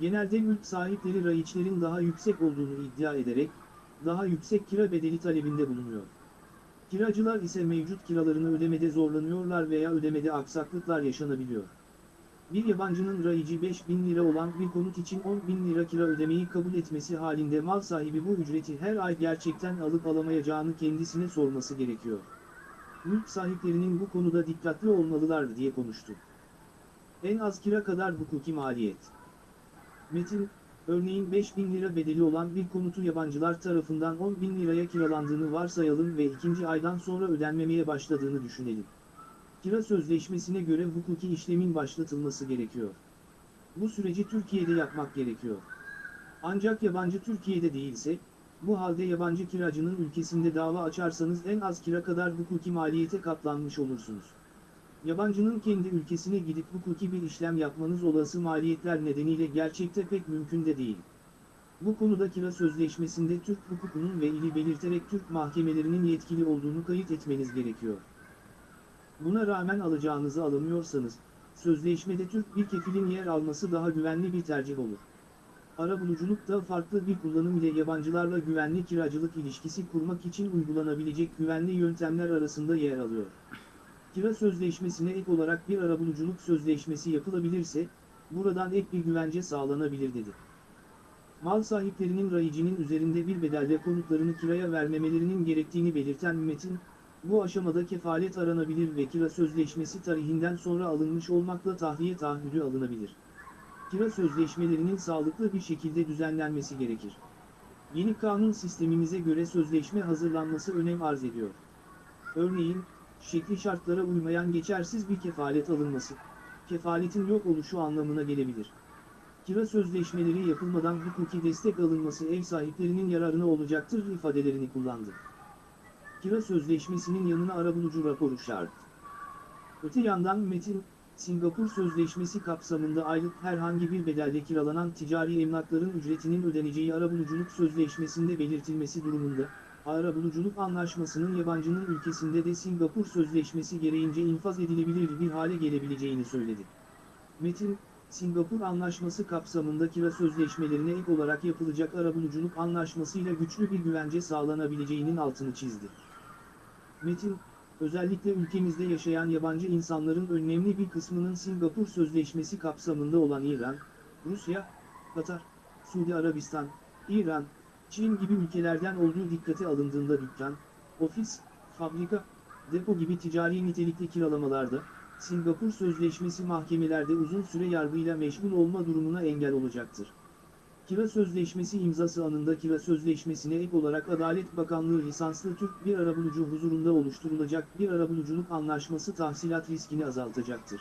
Genelde mülk sahipleri rayiçlerin daha yüksek olduğunu iddia ederek, daha yüksek kira bedeli talebinde bulunuyor. Kiracılar ise mevcut kiralarını ödemede zorlanıyorlar veya ödemede aksaklıklar yaşanabiliyor. Bir yabancının rayici 5 bin lira olan bir konut için 10 bin lira kira ödemeyi kabul etmesi halinde mal sahibi bu ücreti her ay gerçekten alıp alamayacağını kendisine sorması gerekiyor. Mülk sahiplerinin bu konuda dikkatli olmalılar diye konuştu. En az kira kadar hukuki maliyet. Metin, örneğin 5 bin lira bedeli olan bir konutu yabancılar tarafından 10 bin liraya kiralandığını varsayalım ve ikinci aydan sonra ödenmemeye başladığını düşünelim. Kira sözleşmesine göre hukuki işlemin başlatılması gerekiyor. Bu süreci Türkiye'de yapmak gerekiyor. Ancak yabancı Türkiye'de değilse, bu halde yabancı kiracının ülkesinde dava açarsanız en az kira kadar hukuki maliyete katlanmış olursunuz. Yabancının kendi ülkesine gidip hukuki bir işlem yapmanız olası maliyetler nedeniyle gerçekte pek mümkün de değil. Bu konuda kira sözleşmesinde Türk hukukunun ve ili belirterek Türk mahkemelerinin yetkili olduğunu kayıt etmeniz gerekiyor. Buna rağmen alacağınızı alamıyorsanız, sözleşmede Türk bir kefilin yer alması daha güvenli bir tercih olur. Arabuluculuk da farklı bir kullanım ile yabancılarla güvenli kiracılık ilişkisi kurmak için uygulanabilecek güvenli yöntemler arasında yer alıyor. Kira sözleşmesine ek olarak bir arabuluculuk sözleşmesi yapılabilirse, buradan ek bir güvence sağlanabilir dedi. Mal sahiplerinin rayicinin üzerinde bir bedelle konutlarını kiraya vermemelerinin gerektiğini belirten metin, bu aşamada kefalet aranabilir ve kira sözleşmesi tarihinden sonra alınmış olmakla tahliye taahhüdü alınabilir. Kira sözleşmelerinin sağlıklı bir şekilde düzenlenmesi gerekir. Yeni kanun sistemimize göre sözleşme hazırlanması önem arz ediyor. Örneğin, şekli şartlara uymayan geçersiz bir kefalet alınması, kefaletin yok oluşu anlamına gelebilir. Kira sözleşmeleri yapılmadan hukuki destek alınması ev sahiplerinin yararına olacaktır ifadelerini kullandı. Kira sözleşmesinin yanına arabulucu raporu şart. Öte yandan Metin, Singapur Sözleşmesi kapsamında aylık herhangi bir bedelde kiralanan ticari emlakların ücretinin ödeneceği arabuluculuk sözleşmesinde belirtilmesi durumunda, arabuluculuk anlaşmasının yabancının ülkesinde de Singapur Sözleşmesi gereğince infaz edilebilir bir hale gelebileceğini söyledi. Metin, Singapur Anlaşması kapsamında kira sözleşmelerine ek olarak yapılacak arabuluculuk anlaşmasıyla güçlü bir güvence sağlanabileceğinin altını çizdi. Metin, özellikle ülkemizde yaşayan yabancı insanların önemli bir kısmının Singapur Sözleşmesi kapsamında olan İran, Rusya, Katar, Suudi Arabistan, İran, Çin gibi ülkelerden olduğu dikkate alındığında dükkan, ofis, fabrika, depo gibi ticari nitelikli kiralamalarda, Singapur Sözleşmesi mahkemelerde uzun süre yargıyla meşgul olma durumuna engel olacaktır. Kira Sözleşmesi imzası anında kira sözleşmesine ek olarak Adalet Bakanlığı lisanslı Türk bir arabulucu huzurunda oluşturulacak bir arabuluculuk anlaşması tahsilat riskini azaltacaktır.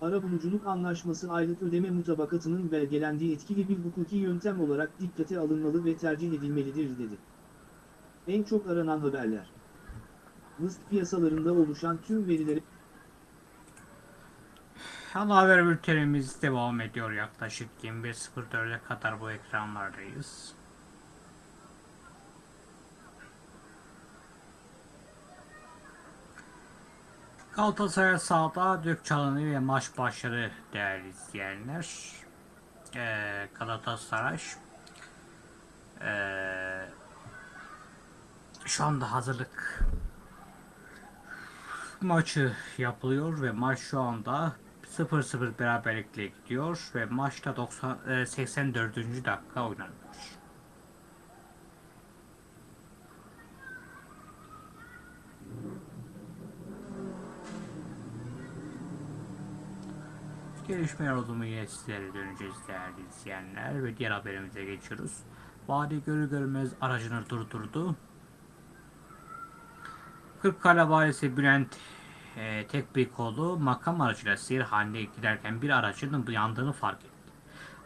Arabuluculuk anlaşması aylık ödeme mutabakatının belgelendiği etkili bir hukuki yöntem olarak dikkate alınmalı ve tercih edilmelidir dedi. En çok aranan haberler. Mısır piyasalarında oluşan tüm verileri Ana haber bültenimiz devam ediyor yaklaşık 21.04'e kadar bu ekranlardayız. Galatasaray sahada dök çalını ve maç başladı değerli izleyenler. Ee, Galatasaray ee, şu anda hazırlık maçı yapılıyor ve maç şu anda 0-0 beraberlikle gidiyor ve maçta 90, e, 84. dakika oynanıyor. Gelişmeler oldu mu yine sizlere döneceğiz değerli izleyenler ve diğer haberimize geçiyoruz. Vadi görü görmez aracını durdurdu. Kırıkkale valisi Bülent e, tek bir kolu makam aracıyla seyir halinde giderken bir aracının yandığını fark etti.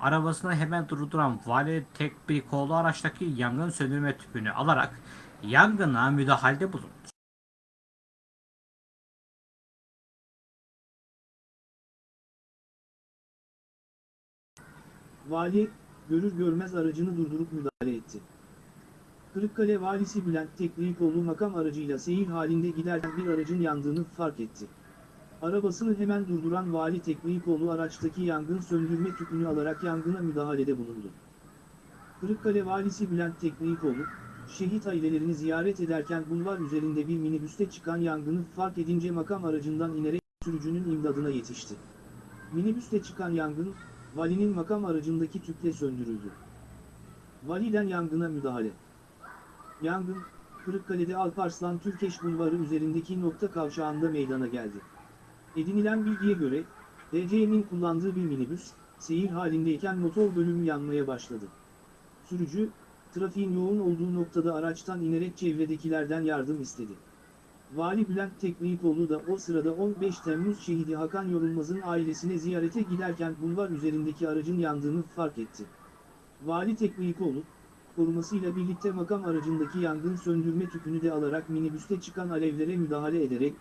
Arabasını hemen durduran vali tek bir kolu araçtaki yangın söndürme tüpünü alarak yangına müdahalede bulundu. Vali, görür görmez aracını durdurup müdahale etti. Kırıkkale valisi Bülent Teklikoğlu makam aracıyla seyir halinde giderken bir aracın yandığını fark etti. Arabasını hemen durduran vali Teklikoğlu araçtaki yangın söndürme tüpünü alarak yangına müdahalede bulundu. Kırıkkale valisi Bülent Teklikoğlu, şehit ailelerini ziyaret ederken bulvar üzerinde bir minibüste çıkan yangını fark edince makam aracından inerek sürücünün imdadına yetişti. Minibüste çıkan yangın, valinin makam aracındaki tüple söndürüldü. Validen yangına müdahale. Yangın, Kırıkkale'de Alparslan Türkeş Bulvarı üzerindeki nokta kavşağında meydana geldi. Edinilen bilgiye göre, DC'nin kullandığı bir minibüs, seyir halindeyken motor bölümü yanmaya başladı. Sürücü, trafiğin yoğun olduğu noktada araçtan inerek çevredekilerden yardım istedi. Vali Bülent Teknikoğlu da o sırada 15 Temmuz şehidi Hakan Yorulmaz'ın ailesine ziyarete giderken bulvar üzerindeki aracın yandığını fark etti. Vali Teknikoğlu, korumasıyla birlikte makam aracındaki yangın söndürme tüpünü de alarak minibüste çıkan alevlere müdahale ederek,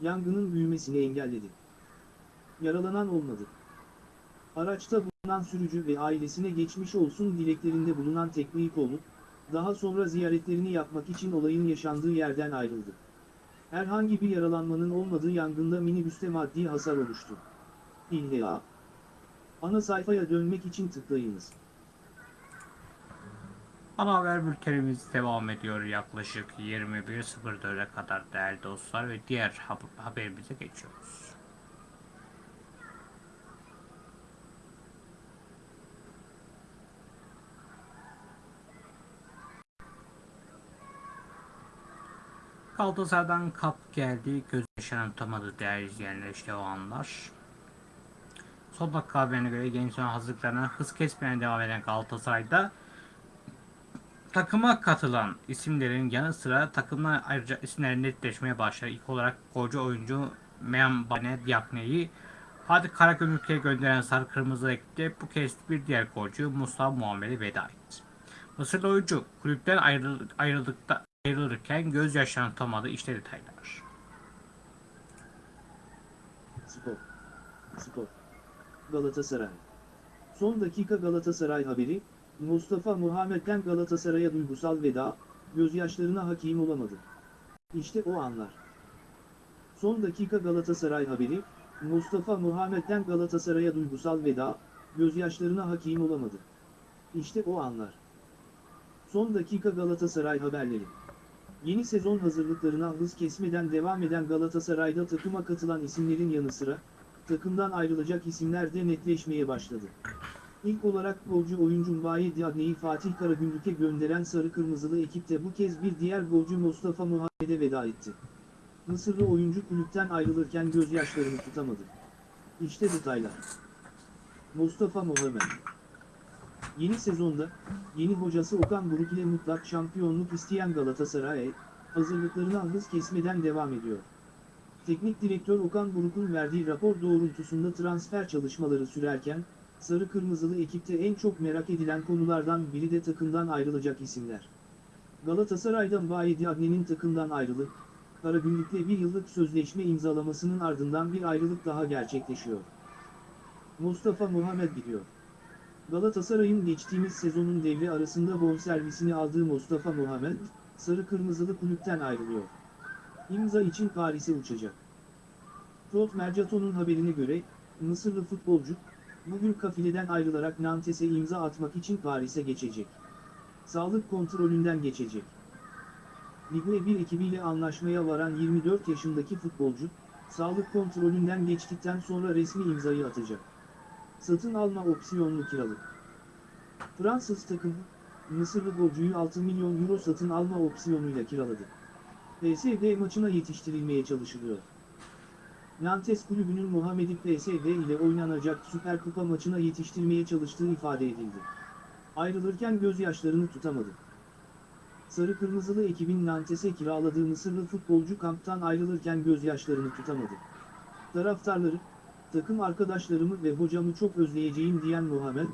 yangının büyümesini engelledi. Yaralanan olmadı. Araçta bulunan sürücü ve ailesine geçmiş olsun dileklerinde bulunan Teknikoğlu, daha sonra ziyaretlerini yapmak için olayın yaşandığı yerden ayrıldı. Herhangi bir yaralanmanın olmadığı yangında minibüste maddi hasar oluştu. İlla. Ana sayfaya dönmek için tıklayınız. Ana haber bültenimiz devam ediyor yaklaşık 21.04'e kadar değerli dostlar ve diğer haberimize geçiyoruz. Galatasaray'dan kap geldi. Göz yaşanan tutamadı değerli izleyenler işte o anlar. Son dakika haberine göre gençlerin hazırlıklarına hız kesmeden devam eden Galatasaray'da takıma katılan isimlerin yanı sıra takımdan ayrıca isimler netleşmeye başladı. İlk olarak golcü oyuncu Membane Diakne'yi Fatih Karagümrük'e gönderen Sarı Kırmızı ekipte bu kez bir diğer golcü Mustafa Muhammed'e veda etti. Mısırlı oyuncu kulüpten ayrıldık, ayrıldıkta, ayrılırken gözyaşlarını tutamadı. İşte detaylar. Spor. Spor. Galatasaray. Son dakika Galatasaray haberi, Mustafa Muhammed'den Galatasaray'a duygusal veda, gözyaşlarına hakim olamadı. İşte o anlar. Son dakika Galatasaray haberi, Mustafa Muhammed'den Galatasaray'a duygusal veda, gözyaşlarına hakim olamadı. İşte o anlar. Son dakika Galatasaray haberleri. Yeni sezon hazırlıklarına hız kesmeden devam eden Galatasaray'da takıma katılan isimlerin yanı sıra, takımdan ayrılacak isimler de netleşmeye başladı. İlk olarak golcü oyuncu Mbaye Diagne'yi Fatih Karagümrük'e gönderen Sarı Kırmızılı ekipte bu kez bir diğer golcü Mustafa Muhammed'e veda etti. Mısırlı oyuncu kulüpten ayrılırken gözyaşlarını tutamadı. İşte detaylar. Mustafa Muhammed Yeni sezonda, yeni hocası Okan Buruk ile mutlak şampiyonluk isteyen Galatasaray, hazırlıklarına hız kesmeden devam ediyor. Teknik direktör Okan Buruk'un verdiği rapor doğrultusunda transfer çalışmaları sürerken, Sarı Kırmızılı ekipte en çok merak edilen konulardan biri de takımdan ayrılacak isimler. Galatasaray'dan Vahi Diagne'nin takımdan ayrılıp, Karagümrük'le bir yıllık sözleşme imzalamasının ardından bir ayrılık daha gerçekleşiyor. Mustafa Muhammed gidiyor. Galatasaray'ın geçtiğimiz sezonun devre arasında bonservisini aldığı Mustafa Muhammed, Sarı Kırmızılı kulüpten ayrılıyor. İmza için Paris'e uçacak. Rot Mercaton'un haberine göre, Mısırlı futbolcu, bugün kafileden ayrılarak Nantes'e imza atmak için Paris'e geçecek. Sağlık kontrolünden geçecek. Ligue 1 ekibiyle anlaşmaya varan 24 yaşındaki futbolcu, sağlık kontrolünden geçtikten sonra resmi imzayı atacak. Satın alma opsiyonlu kiralık. Fransız takımı, Mısırlı golcüyü 6 milyon euro satın alma opsiyonuyla kiraladı. PSG maçına yetiştirilmeye çalışılıyor. Nantes kulübünün Muhammed'i PSG ile oynanacak Süper Kupa maçına yetiştirmeye çalıştığı ifade edildi. Ayrılırken gözyaşlarını tutamadı. Sarı Kırmızılı ekibin Nantes'e kiraladığı Mısırlı futbolcu kamptan ayrılırken gözyaşlarını tutamadı. Taraftarları, takım arkadaşlarımı ve hocamı çok özleyeceğim diyen Muhammed,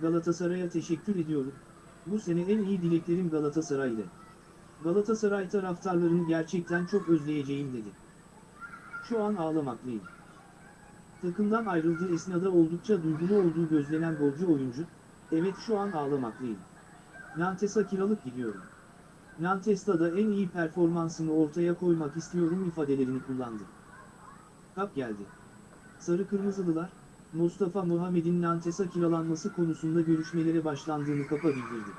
Galatasaray'a teşekkür ediyorum. Bu sene en iyi dileklerim Galatasaray'dı. Galatasaray taraftarlarını gerçekten çok özleyeceğim dedi. Şu an ağlamaklıyım. Takımdan ayrıldığı esnada oldukça duygulu olduğu gözlenen golcü oyuncu, evet şu an ağlamaklıyım. Nantes'a kiralık gidiyorum. Nantes'ta da en iyi performansımı ortaya koymak istiyorum ifadelerini kullandı. Kap geldi. Sarı Kırmızılılar, Mustafa Muhammed'in Nantes'a kiralanması konusunda görüşmelere başlandığını kapa bildirdi.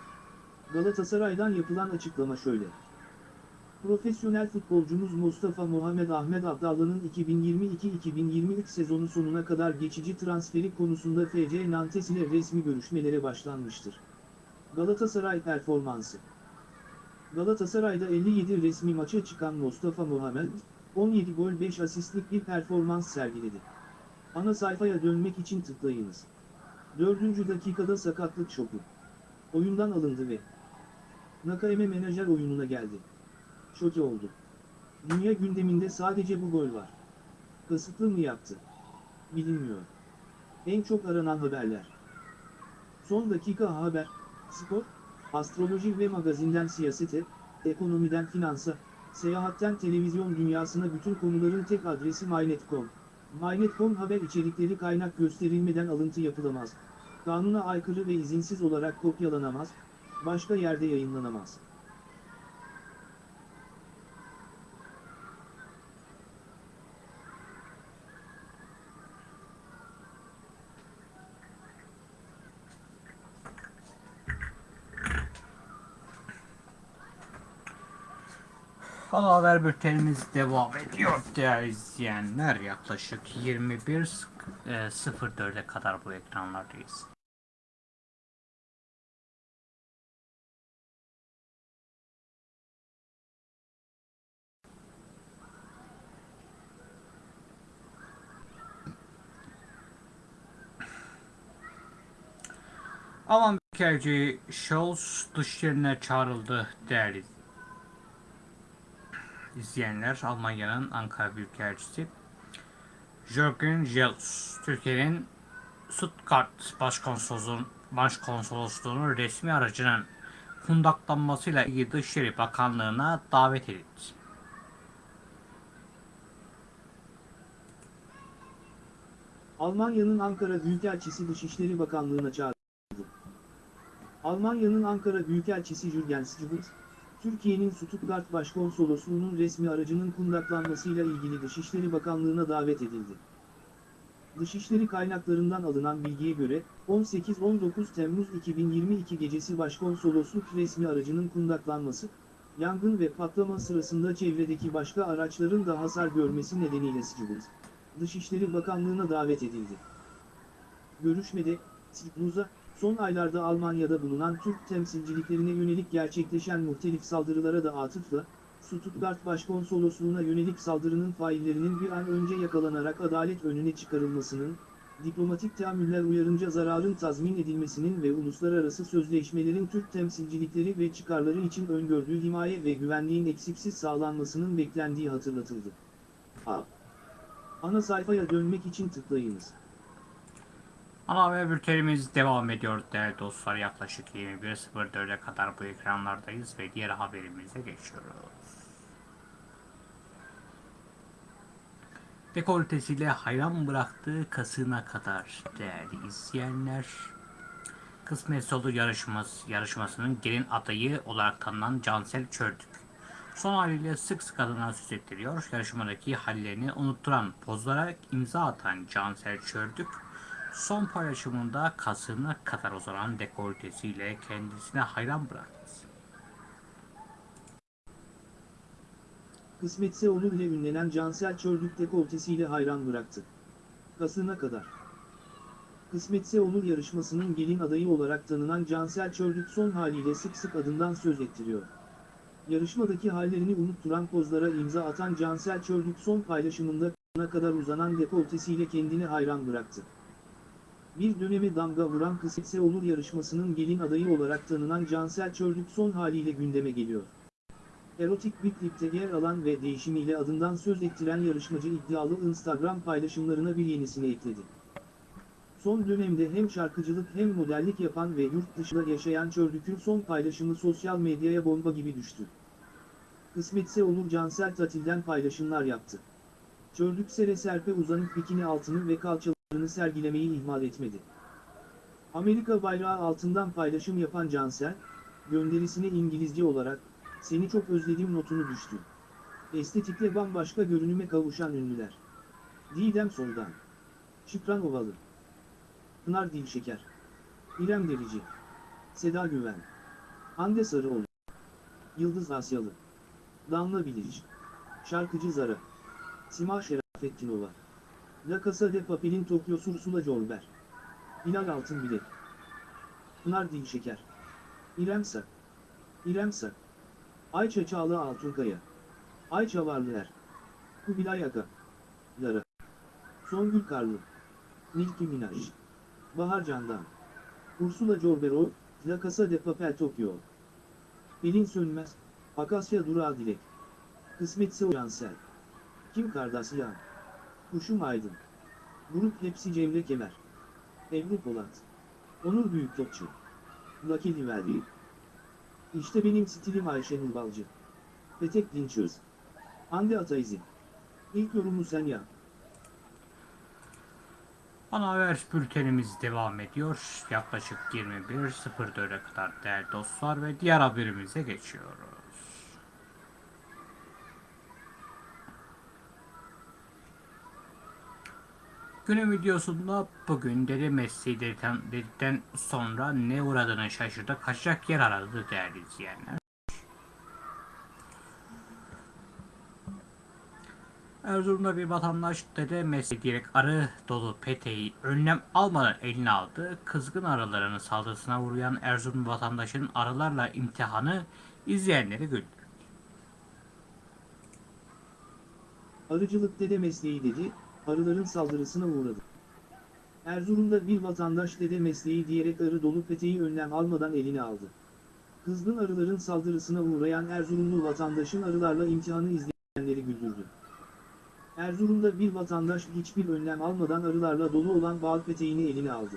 Galatasaray'dan yapılan açıklama şöyle. Profesyonel futbolcumuz Mustafa Muhammed Ahmet Abdallah'ın 2022-2023 sezonu sonuna kadar geçici transferi konusunda FC Nantes ile resmi görüşmelere başlanmıştır. Galatasaray performansı Galatasaray'da 57 resmi maça çıkan Mustafa Muhammed, 17 gol 5 asistlik bir performans sergiledi. Ana sayfaya dönmek için tıklayınız. 4. dakikada sakatlık şoku. Oyundan alındı ve Nakayeme menajer oyununa geldi. Şoke oldu. Dünya gündeminde sadece bu gol var. Kasıtlı mı yaptı? Bilinmiyor. En çok aranan haberler. Son dakika haber, spor, astroloji ve magazinden siyasete, ekonomiden finansa, seyahatten televizyon dünyasına bütün konuların tek adresi MyNet.com. MyNet.com haber içerikleri kaynak gösterilmeden alıntı yapılamaz. Kanuna aykırı ve izinsiz olarak kopyalanamaz, başka yerde yayınlanamaz. Ana haber bültenimiz devam ediyor değerli izleyenler. Yaklaşık 21.04'e kadar bu ekranlardayız. Alman Büyükelçi Scholz dışlarına çağrıldı değerli izleyenler. Almanya'nın Ankara Büyükelçisi Jürgen Jels, Türkiye'nin Stuttgart Başkonsolosluğu'nun Başkonsolosluğu'nun resmi aracının kundaklanmasıyla ilgili Dışişleri Bakanlığı'na davet edildi. Almanya'nın Ankara Büyükelçisi Dışişleri Bakanlığı'na çağrıldı. Almanya'nın Ankara Büyükelçisi Jürgen Stubitz, Türkiye'nin Stuttgart Başkonsolosluğu'nun resmi aracının kundaklanmasıyla ilgili Dışişleri Bakanlığı'na davet edildi. Dışişleri kaynaklarından alınan bilgiye göre, 18-19 Temmuz 2022 gecesi Başkonsolosluk resmi aracının kundaklanması, yangın ve patlama sırasında çevredeki başka araçların da hasar görmesi nedeniyle Stubitz, Dışişleri Bakanlığı'na davet edildi. Görüşmede, Stiglitz, son aylarda Almanya'da bulunan Türk temsilciliklerine yönelik gerçekleşen muhtelif saldırılara da atıfla, Stuttgart Başkonsolosluğu'na yönelik saldırının faillerinin bir an önce yakalanarak adalet önüne çıkarılmasının, diplomatik teamüller uyarınca zararın tazmin edilmesinin ve uluslararası sözleşmelerin Türk temsilcilikleri ve çıkarları için öngördüğü himaye ve güvenliğin eksiksiz sağlanmasının beklendiği hatırlatıldı. A. Ana sayfaya dönmek için tıklayınız. Ana haber bültenimiz devam ediyor değerli dostlar. Yaklaşık 21.04'e kadar bu ekranlardayız ve diğer haberimize geçiyoruz. Dekoltesiyle hayran bıraktığı kasına kadar değerli izleyenler. Kısmet Olur yarışması, yarışmasının gelin adayı olarak tanınan Cansel Çördük. Son haliyle sık sık adına söz ettiriyor. Yarışmadaki hallerini unutturan pozlara imza atan Cansel Çördük, son paylaşımında kasına kadar uzanan dekoltesiyle kendisine hayran bıraktı. Kısmetse olur ile ünlenen Cansel Çördük dekoltesiyle hayran bıraktı. Kasına kadar. Kısmetse olur yarışmasının gelin adayı olarak tanınan Cansel Çördük son haliyle sık sık adından söz ettiriyor. Yarışmadaki hallerini unutturan pozlara imza atan Cansel Çördük son paylaşımında kadar uzanan dekoltesiyle kendini hayran bıraktı. Bir döneme damga vuran Kısmetse olur yarışmasının gelin adayı olarak tanınan Cansel Çördük son haliyle gündeme geliyor. Erotik bir klipte yer alan ve değişimiyle adından söz ettiren yarışmacı iddialı Instagram paylaşımlarına bir yenisini ekledi. Son dönemde hem şarkıcılık hem modellik yapan ve yurt dışında yaşayan Çördük'ün son paylaşımı sosyal medyaya bomba gibi düştü. Kısmetse olur Cansel Tatil'den paylaşımlar yaptı. Çördük sere serpe uzanıp bikini altını ve kalçalarını sergilemeyi ihmal etmedi. Amerika bayrağı altından paylaşım yapan Cansel, gönderisine İngilizce olarak, seni çok özledim notunu düştü. Estetikle bambaşka görünüme kavuşan ünlüler. Didem Soldan. Şükran Ovalı. Pınar Dilşeker. İrem Derici. Seda Güven. Hande Sarıoğlu. Yıldız Asyalı. Damla Bilic. Şarkıcı Zara. Sima Şerafettinova. La Casa de Papel'in Tokyo Ursula Jorber. Bilal Altınbilek. Pınar Dilşeker. İrem Sak. İrem Sak. Ayça Çağla Altunkaya. Ayça Varlıer. Kubilay Aka. Lara. Songül Karlı. Nicki Minaj. Bahar Candan. Ursula Corbero, La Casa de Papel Tokyo. Pelin Sönmez, Akasya Durağı Dilek. Kısmetse Cansel. Kim Kardasyan. Kuşum Aydın. Grup Hepsi Cemre Kemer. Ebru Polat. Onur Büyük Topçu. Lucky Livelli. İşte benim stilim Ayşe Nurbalcı. Petek Dinçöz. Hande Ataizi. İlk yorumu sen yap. Ana haber bültenimiz devam ediyor. Yaklaşık 21.04'e kadar değerli dostlar ve diğer haberimize geçiyoruz. Günün videosunda bugün dedi mesleği dedikten, sonra ne uğradığını şaşırdı. Kaçacak yer aradı değerli izleyenler. Erzurum'da bir vatandaş dede mesleği diyerek arı dolu peteği önlem almadan eline aldı. Kızgın arılarının saldırısına uğrayan Erzurum vatandaşın arılarla imtihanı izleyenleri güldü. Arıcılık dede mesleği dedi, arıların saldırısına uğradı. Erzurum'da bir vatandaş dede mesleği diyerek arı dolu peteği önlem almadan eline aldı. Kızgın arıların saldırısına uğrayan Erzurumlu vatandaşın arılarla imtihanı izleyenleri güldürdü. Erzurum'da bir vatandaş hiçbir önlem almadan arılarla dolu olan bal peteğini eline aldı.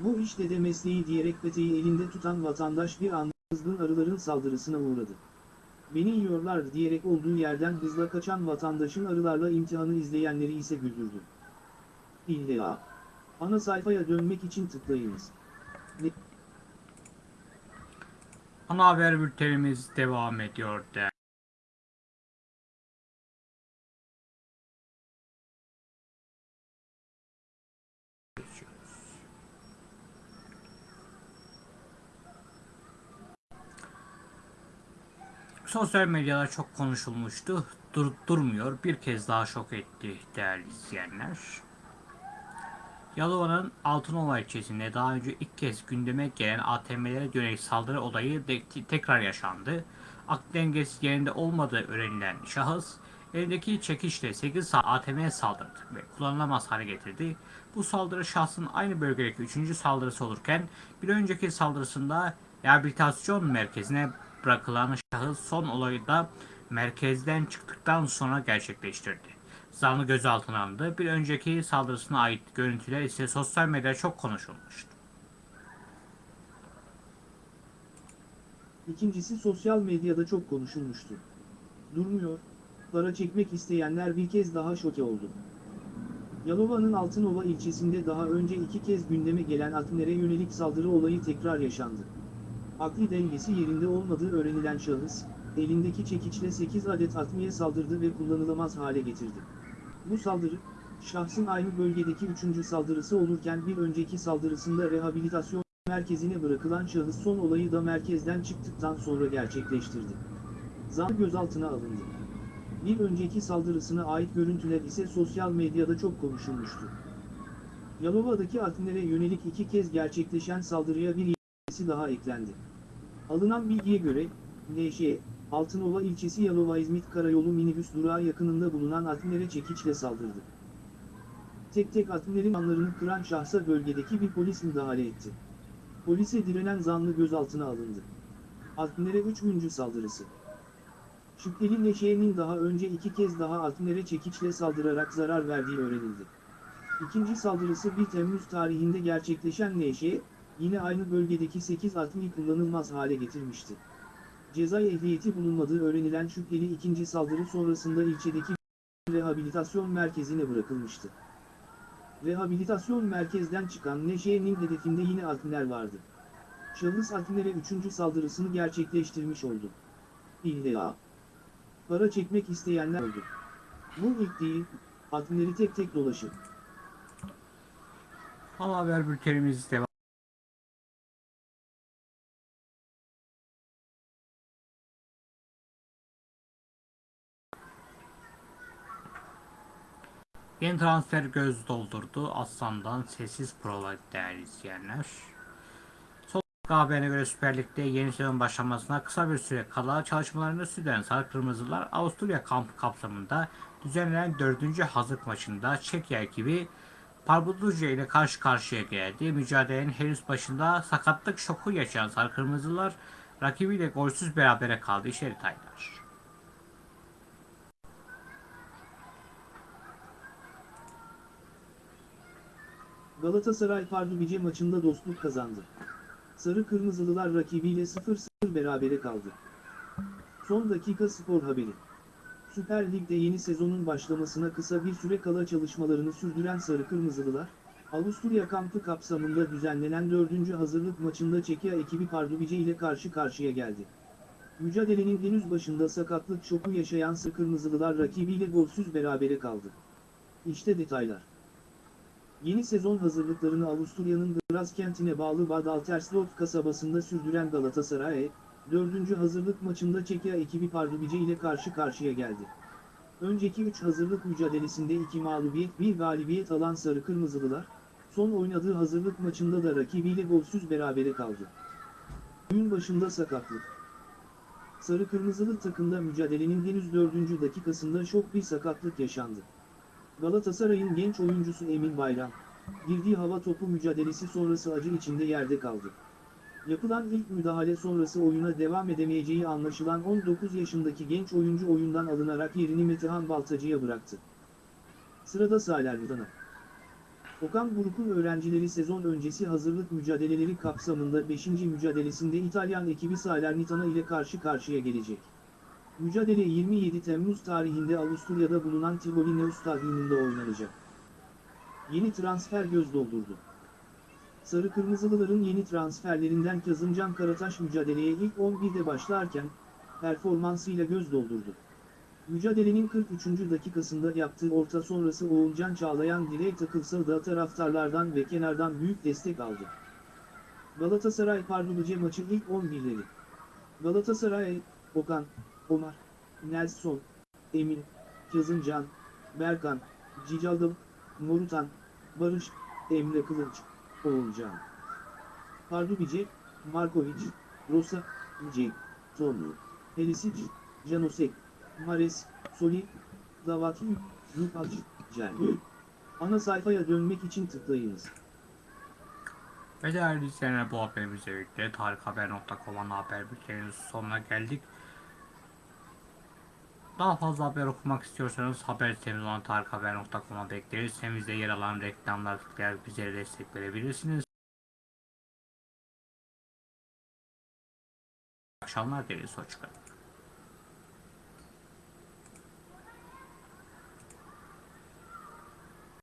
Bu iş dede mesleği diyerek peteği elinde tutan vatandaş bir anda kızgın arıların saldırısına uğradı. Beni yiyorlar diyerek olduğu yerden hızla kaçan vatandaşın arılarla imtihanı izleyenleri ise güldürdü. İlla. Ana sayfaya dönmek için tıklayınız. Ne- Ana haber bültenimiz devam ediyor değerli. Sosyal medyada çok konuşulmuştu. Dur, durmuyor. Bir kez daha şok etti değerli izleyenler. Yalova'nın Altınova ilçesinde daha önce ilk kez gündeme gelen ATM'lere yönelik saldırı olayı de- tekrar yaşandı. Aklı dengesi yerinde olmadığı öğrenilen şahıs elindeki çekiçle 8 saat ATM'ye saldırdı ve kullanılamaz hale getirdi. Bu saldırı şahsın aynı bölgedeki 3. saldırısı olurken bir önceki saldırısında rehabilitasyon merkezine bırakılan şahıs son olayı da merkezden çıktıktan sonra gerçekleştirdi. Zanlı gözaltına alındı. Bir önceki saldırısına ait görüntüler ise sosyal medyada çok konuşulmuştu. İkincisi sosyal medyada çok konuşulmuştu. Durmuyor, para çekmek isteyenler bir kez daha şoke oldu. Yalova'nın Altınova ilçesinde daha önce iki kez gündeme gelen Atmer'e yönelik saldırı olayı tekrar yaşandı. Akli dengesi yerinde olmadığı öğrenilen şahıs, elindeki çekiçle 8 adet atmiye saldırdı ve kullanılamaz hale getirdi. Bu saldırı, şahsın aynı bölgedeki üçüncü saldırısı olurken bir önceki saldırısında rehabilitasyon merkezine bırakılan şahıs son olayı da merkezden çıktıktan sonra gerçekleştirdi. Zanlı gözaltına alındı. Bir önceki saldırısına ait görüntüler ise sosyal medyada çok konuşulmuştu. Yalova'daki Atner'e yönelik iki kez gerçekleşen saldırıya bir yenisi daha eklendi. Alınan bilgiye göre, NŞ, Altınova ilçesi Yalova-İzmit Karayolu minibüs durağı yakınında bulunan Atner'e çekiçle saldırdı. Tek tek Atner'in anlarını kıran şahsa bölgedeki bir polis müdahale etti. Polise direnen zanlı gözaltına alındı. Atner'e üçüncü saldırısı. Şüpheli Neşe'nin daha önce iki kez daha Atner'e çekiçle saldırarak zarar verdiği öğrenildi. İkinci saldırısı 1 Temmuz tarihinde gerçekleşen Neşe, yine aynı bölgedeki 8 atmi kullanılmaz hale getirmişti. Ceza ehliyeti bulunmadığı öğrenilen şüpheli ikinci saldırı sonrasında ilçedeki rehabilitasyon merkezine bırakılmıştı. Rehabilitasyon merkezden çıkan Neşe'nin hedefinde yine Atmiler vardı. Şahıs Atmilere üçüncü saldırısını gerçekleştirmiş oldu. İlla. Para çekmek isteyenler oldu. Bu ilk değil, Atmileri tek tek dolaşın. Ana haber bültenimiz devam. Yeni transfer göz doldurdu. Aslan'dan sessiz prova değerli izleyenler. Dakika haberine göre Süper Lig'de yeni sezon başlamasına kısa bir süre kala çalışmalarını sürdüren Sarı Kırmızılar Avusturya kampı kapsamında düzenlenen 4. hazırlık maçında Çekya ekibi Parbuduca ile karşı karşıya geldi. Mücadelenin henüz başında sakatlık şoku yaşayan Sarı Kırmızılar rakibiyle golsüz berabere kaldı. İşte detaylar. Galatasaray Pardubice maçında dostluk kazandı. Sarı Kırmızılılar rakibiyle 0-0 berabere kaldı. Son dakika spor haberi. Süper Lig'de yeni sezonun başlamasına kısa bir süre kala çalışmalarını sürdüren Sarı Kırmızılılar, Avusturya kampı kapsamında düzenlenen 4. hazırlık maçında Çekya ekibi Pardubice ile karşı karşıya geldi. Mücadelenin henüz başında sakatlık şoku yaşayan Sarı Kırmızılılar rakibiyle golsüz berabere kaldı. İşte detaylar. Yeni sezon hazırlıklarını Avusturya'nın Graz kentine bağlı Bad Alterslot kasabasında sürdüren Galatasaray, 4. hazırlık maçında Çekya ekibi Pardubice ile karşı karşıya geldi. Önceki 3 hazırlık mücadelesinde 2 mağlubiyet 1 galibiyet alan Sarı Kırmızılılar, son oynadığı hazırlık maçında da rakibiyle golsüz berabere kaldı. Gün başında sakatlık. Sarı Kırmızılı takımda mücadelenin henüz 4. dakikasında şok bir sakatlık yaşandı. Galatasaray'ın genç oyuncusu Emin Bayram, girdiği hava topu mücadelesi sonrası acı içinde yerde kaldı. Yapılan ilk müdahale sonrası oyuna devam edemeyeceği anlaşılan 19 yaşındaki genç oyuncu oyundan alınarak yerini Metehan Baltacı'ya bıraktı. Sırada Salernitana. Okan Buruk'un öğrencileri sezon öncesi hazırlık mücadeleleri kapsamında 5. mücadelesinde İtalyan ekibi Salernitana ile karşı karşıya gelecek. Mücadele 27 Temmuz tarihinde Avusturya'da bulunan Tivoli Neus Stadyumunda oynanacak. Yeni transfer göz doldurdu. Sarı Kırmızılıların yeni transferlerinden Kazımcan Karataş mücadeleye ilk 11'de başlarken, performansıyla göz doldurdu. Mücadelenin 43. dakikasında yaptığı orta sonrası Oğulcan Çağlayan direğe takılsa da taraftarlardan ve kenardan büyük destek aldı. Galatasaray Pardubice maçı ilk 11'leri. Galatasaray, Okan, Omar, Nelson, Emin, Kazımcan, Berkan, Cicaldım, Morutan, Barış, Emre Kılınç, Oğulcan. Pardubice, Markovic, Rosa, Cenk, Tonu, Helisic, Janosek, Mares, Soli, Davaki, Lupac, Cel. Ana sayfaya dönmek için tıklayınız. Ve değerli izleyenler bu haberimizle birlikte tarikhaber.com'un haber bülteninin sonuna geldik. Daha fazla haber okumak istiyorsanız haber sitemiz olan tarikhaber.com'a bekleriz. Sitemizde yer alan reklamlar tıklayarak bizlere destek verebilirsiniz. Akşamlar dileriz. Hoşçakalın.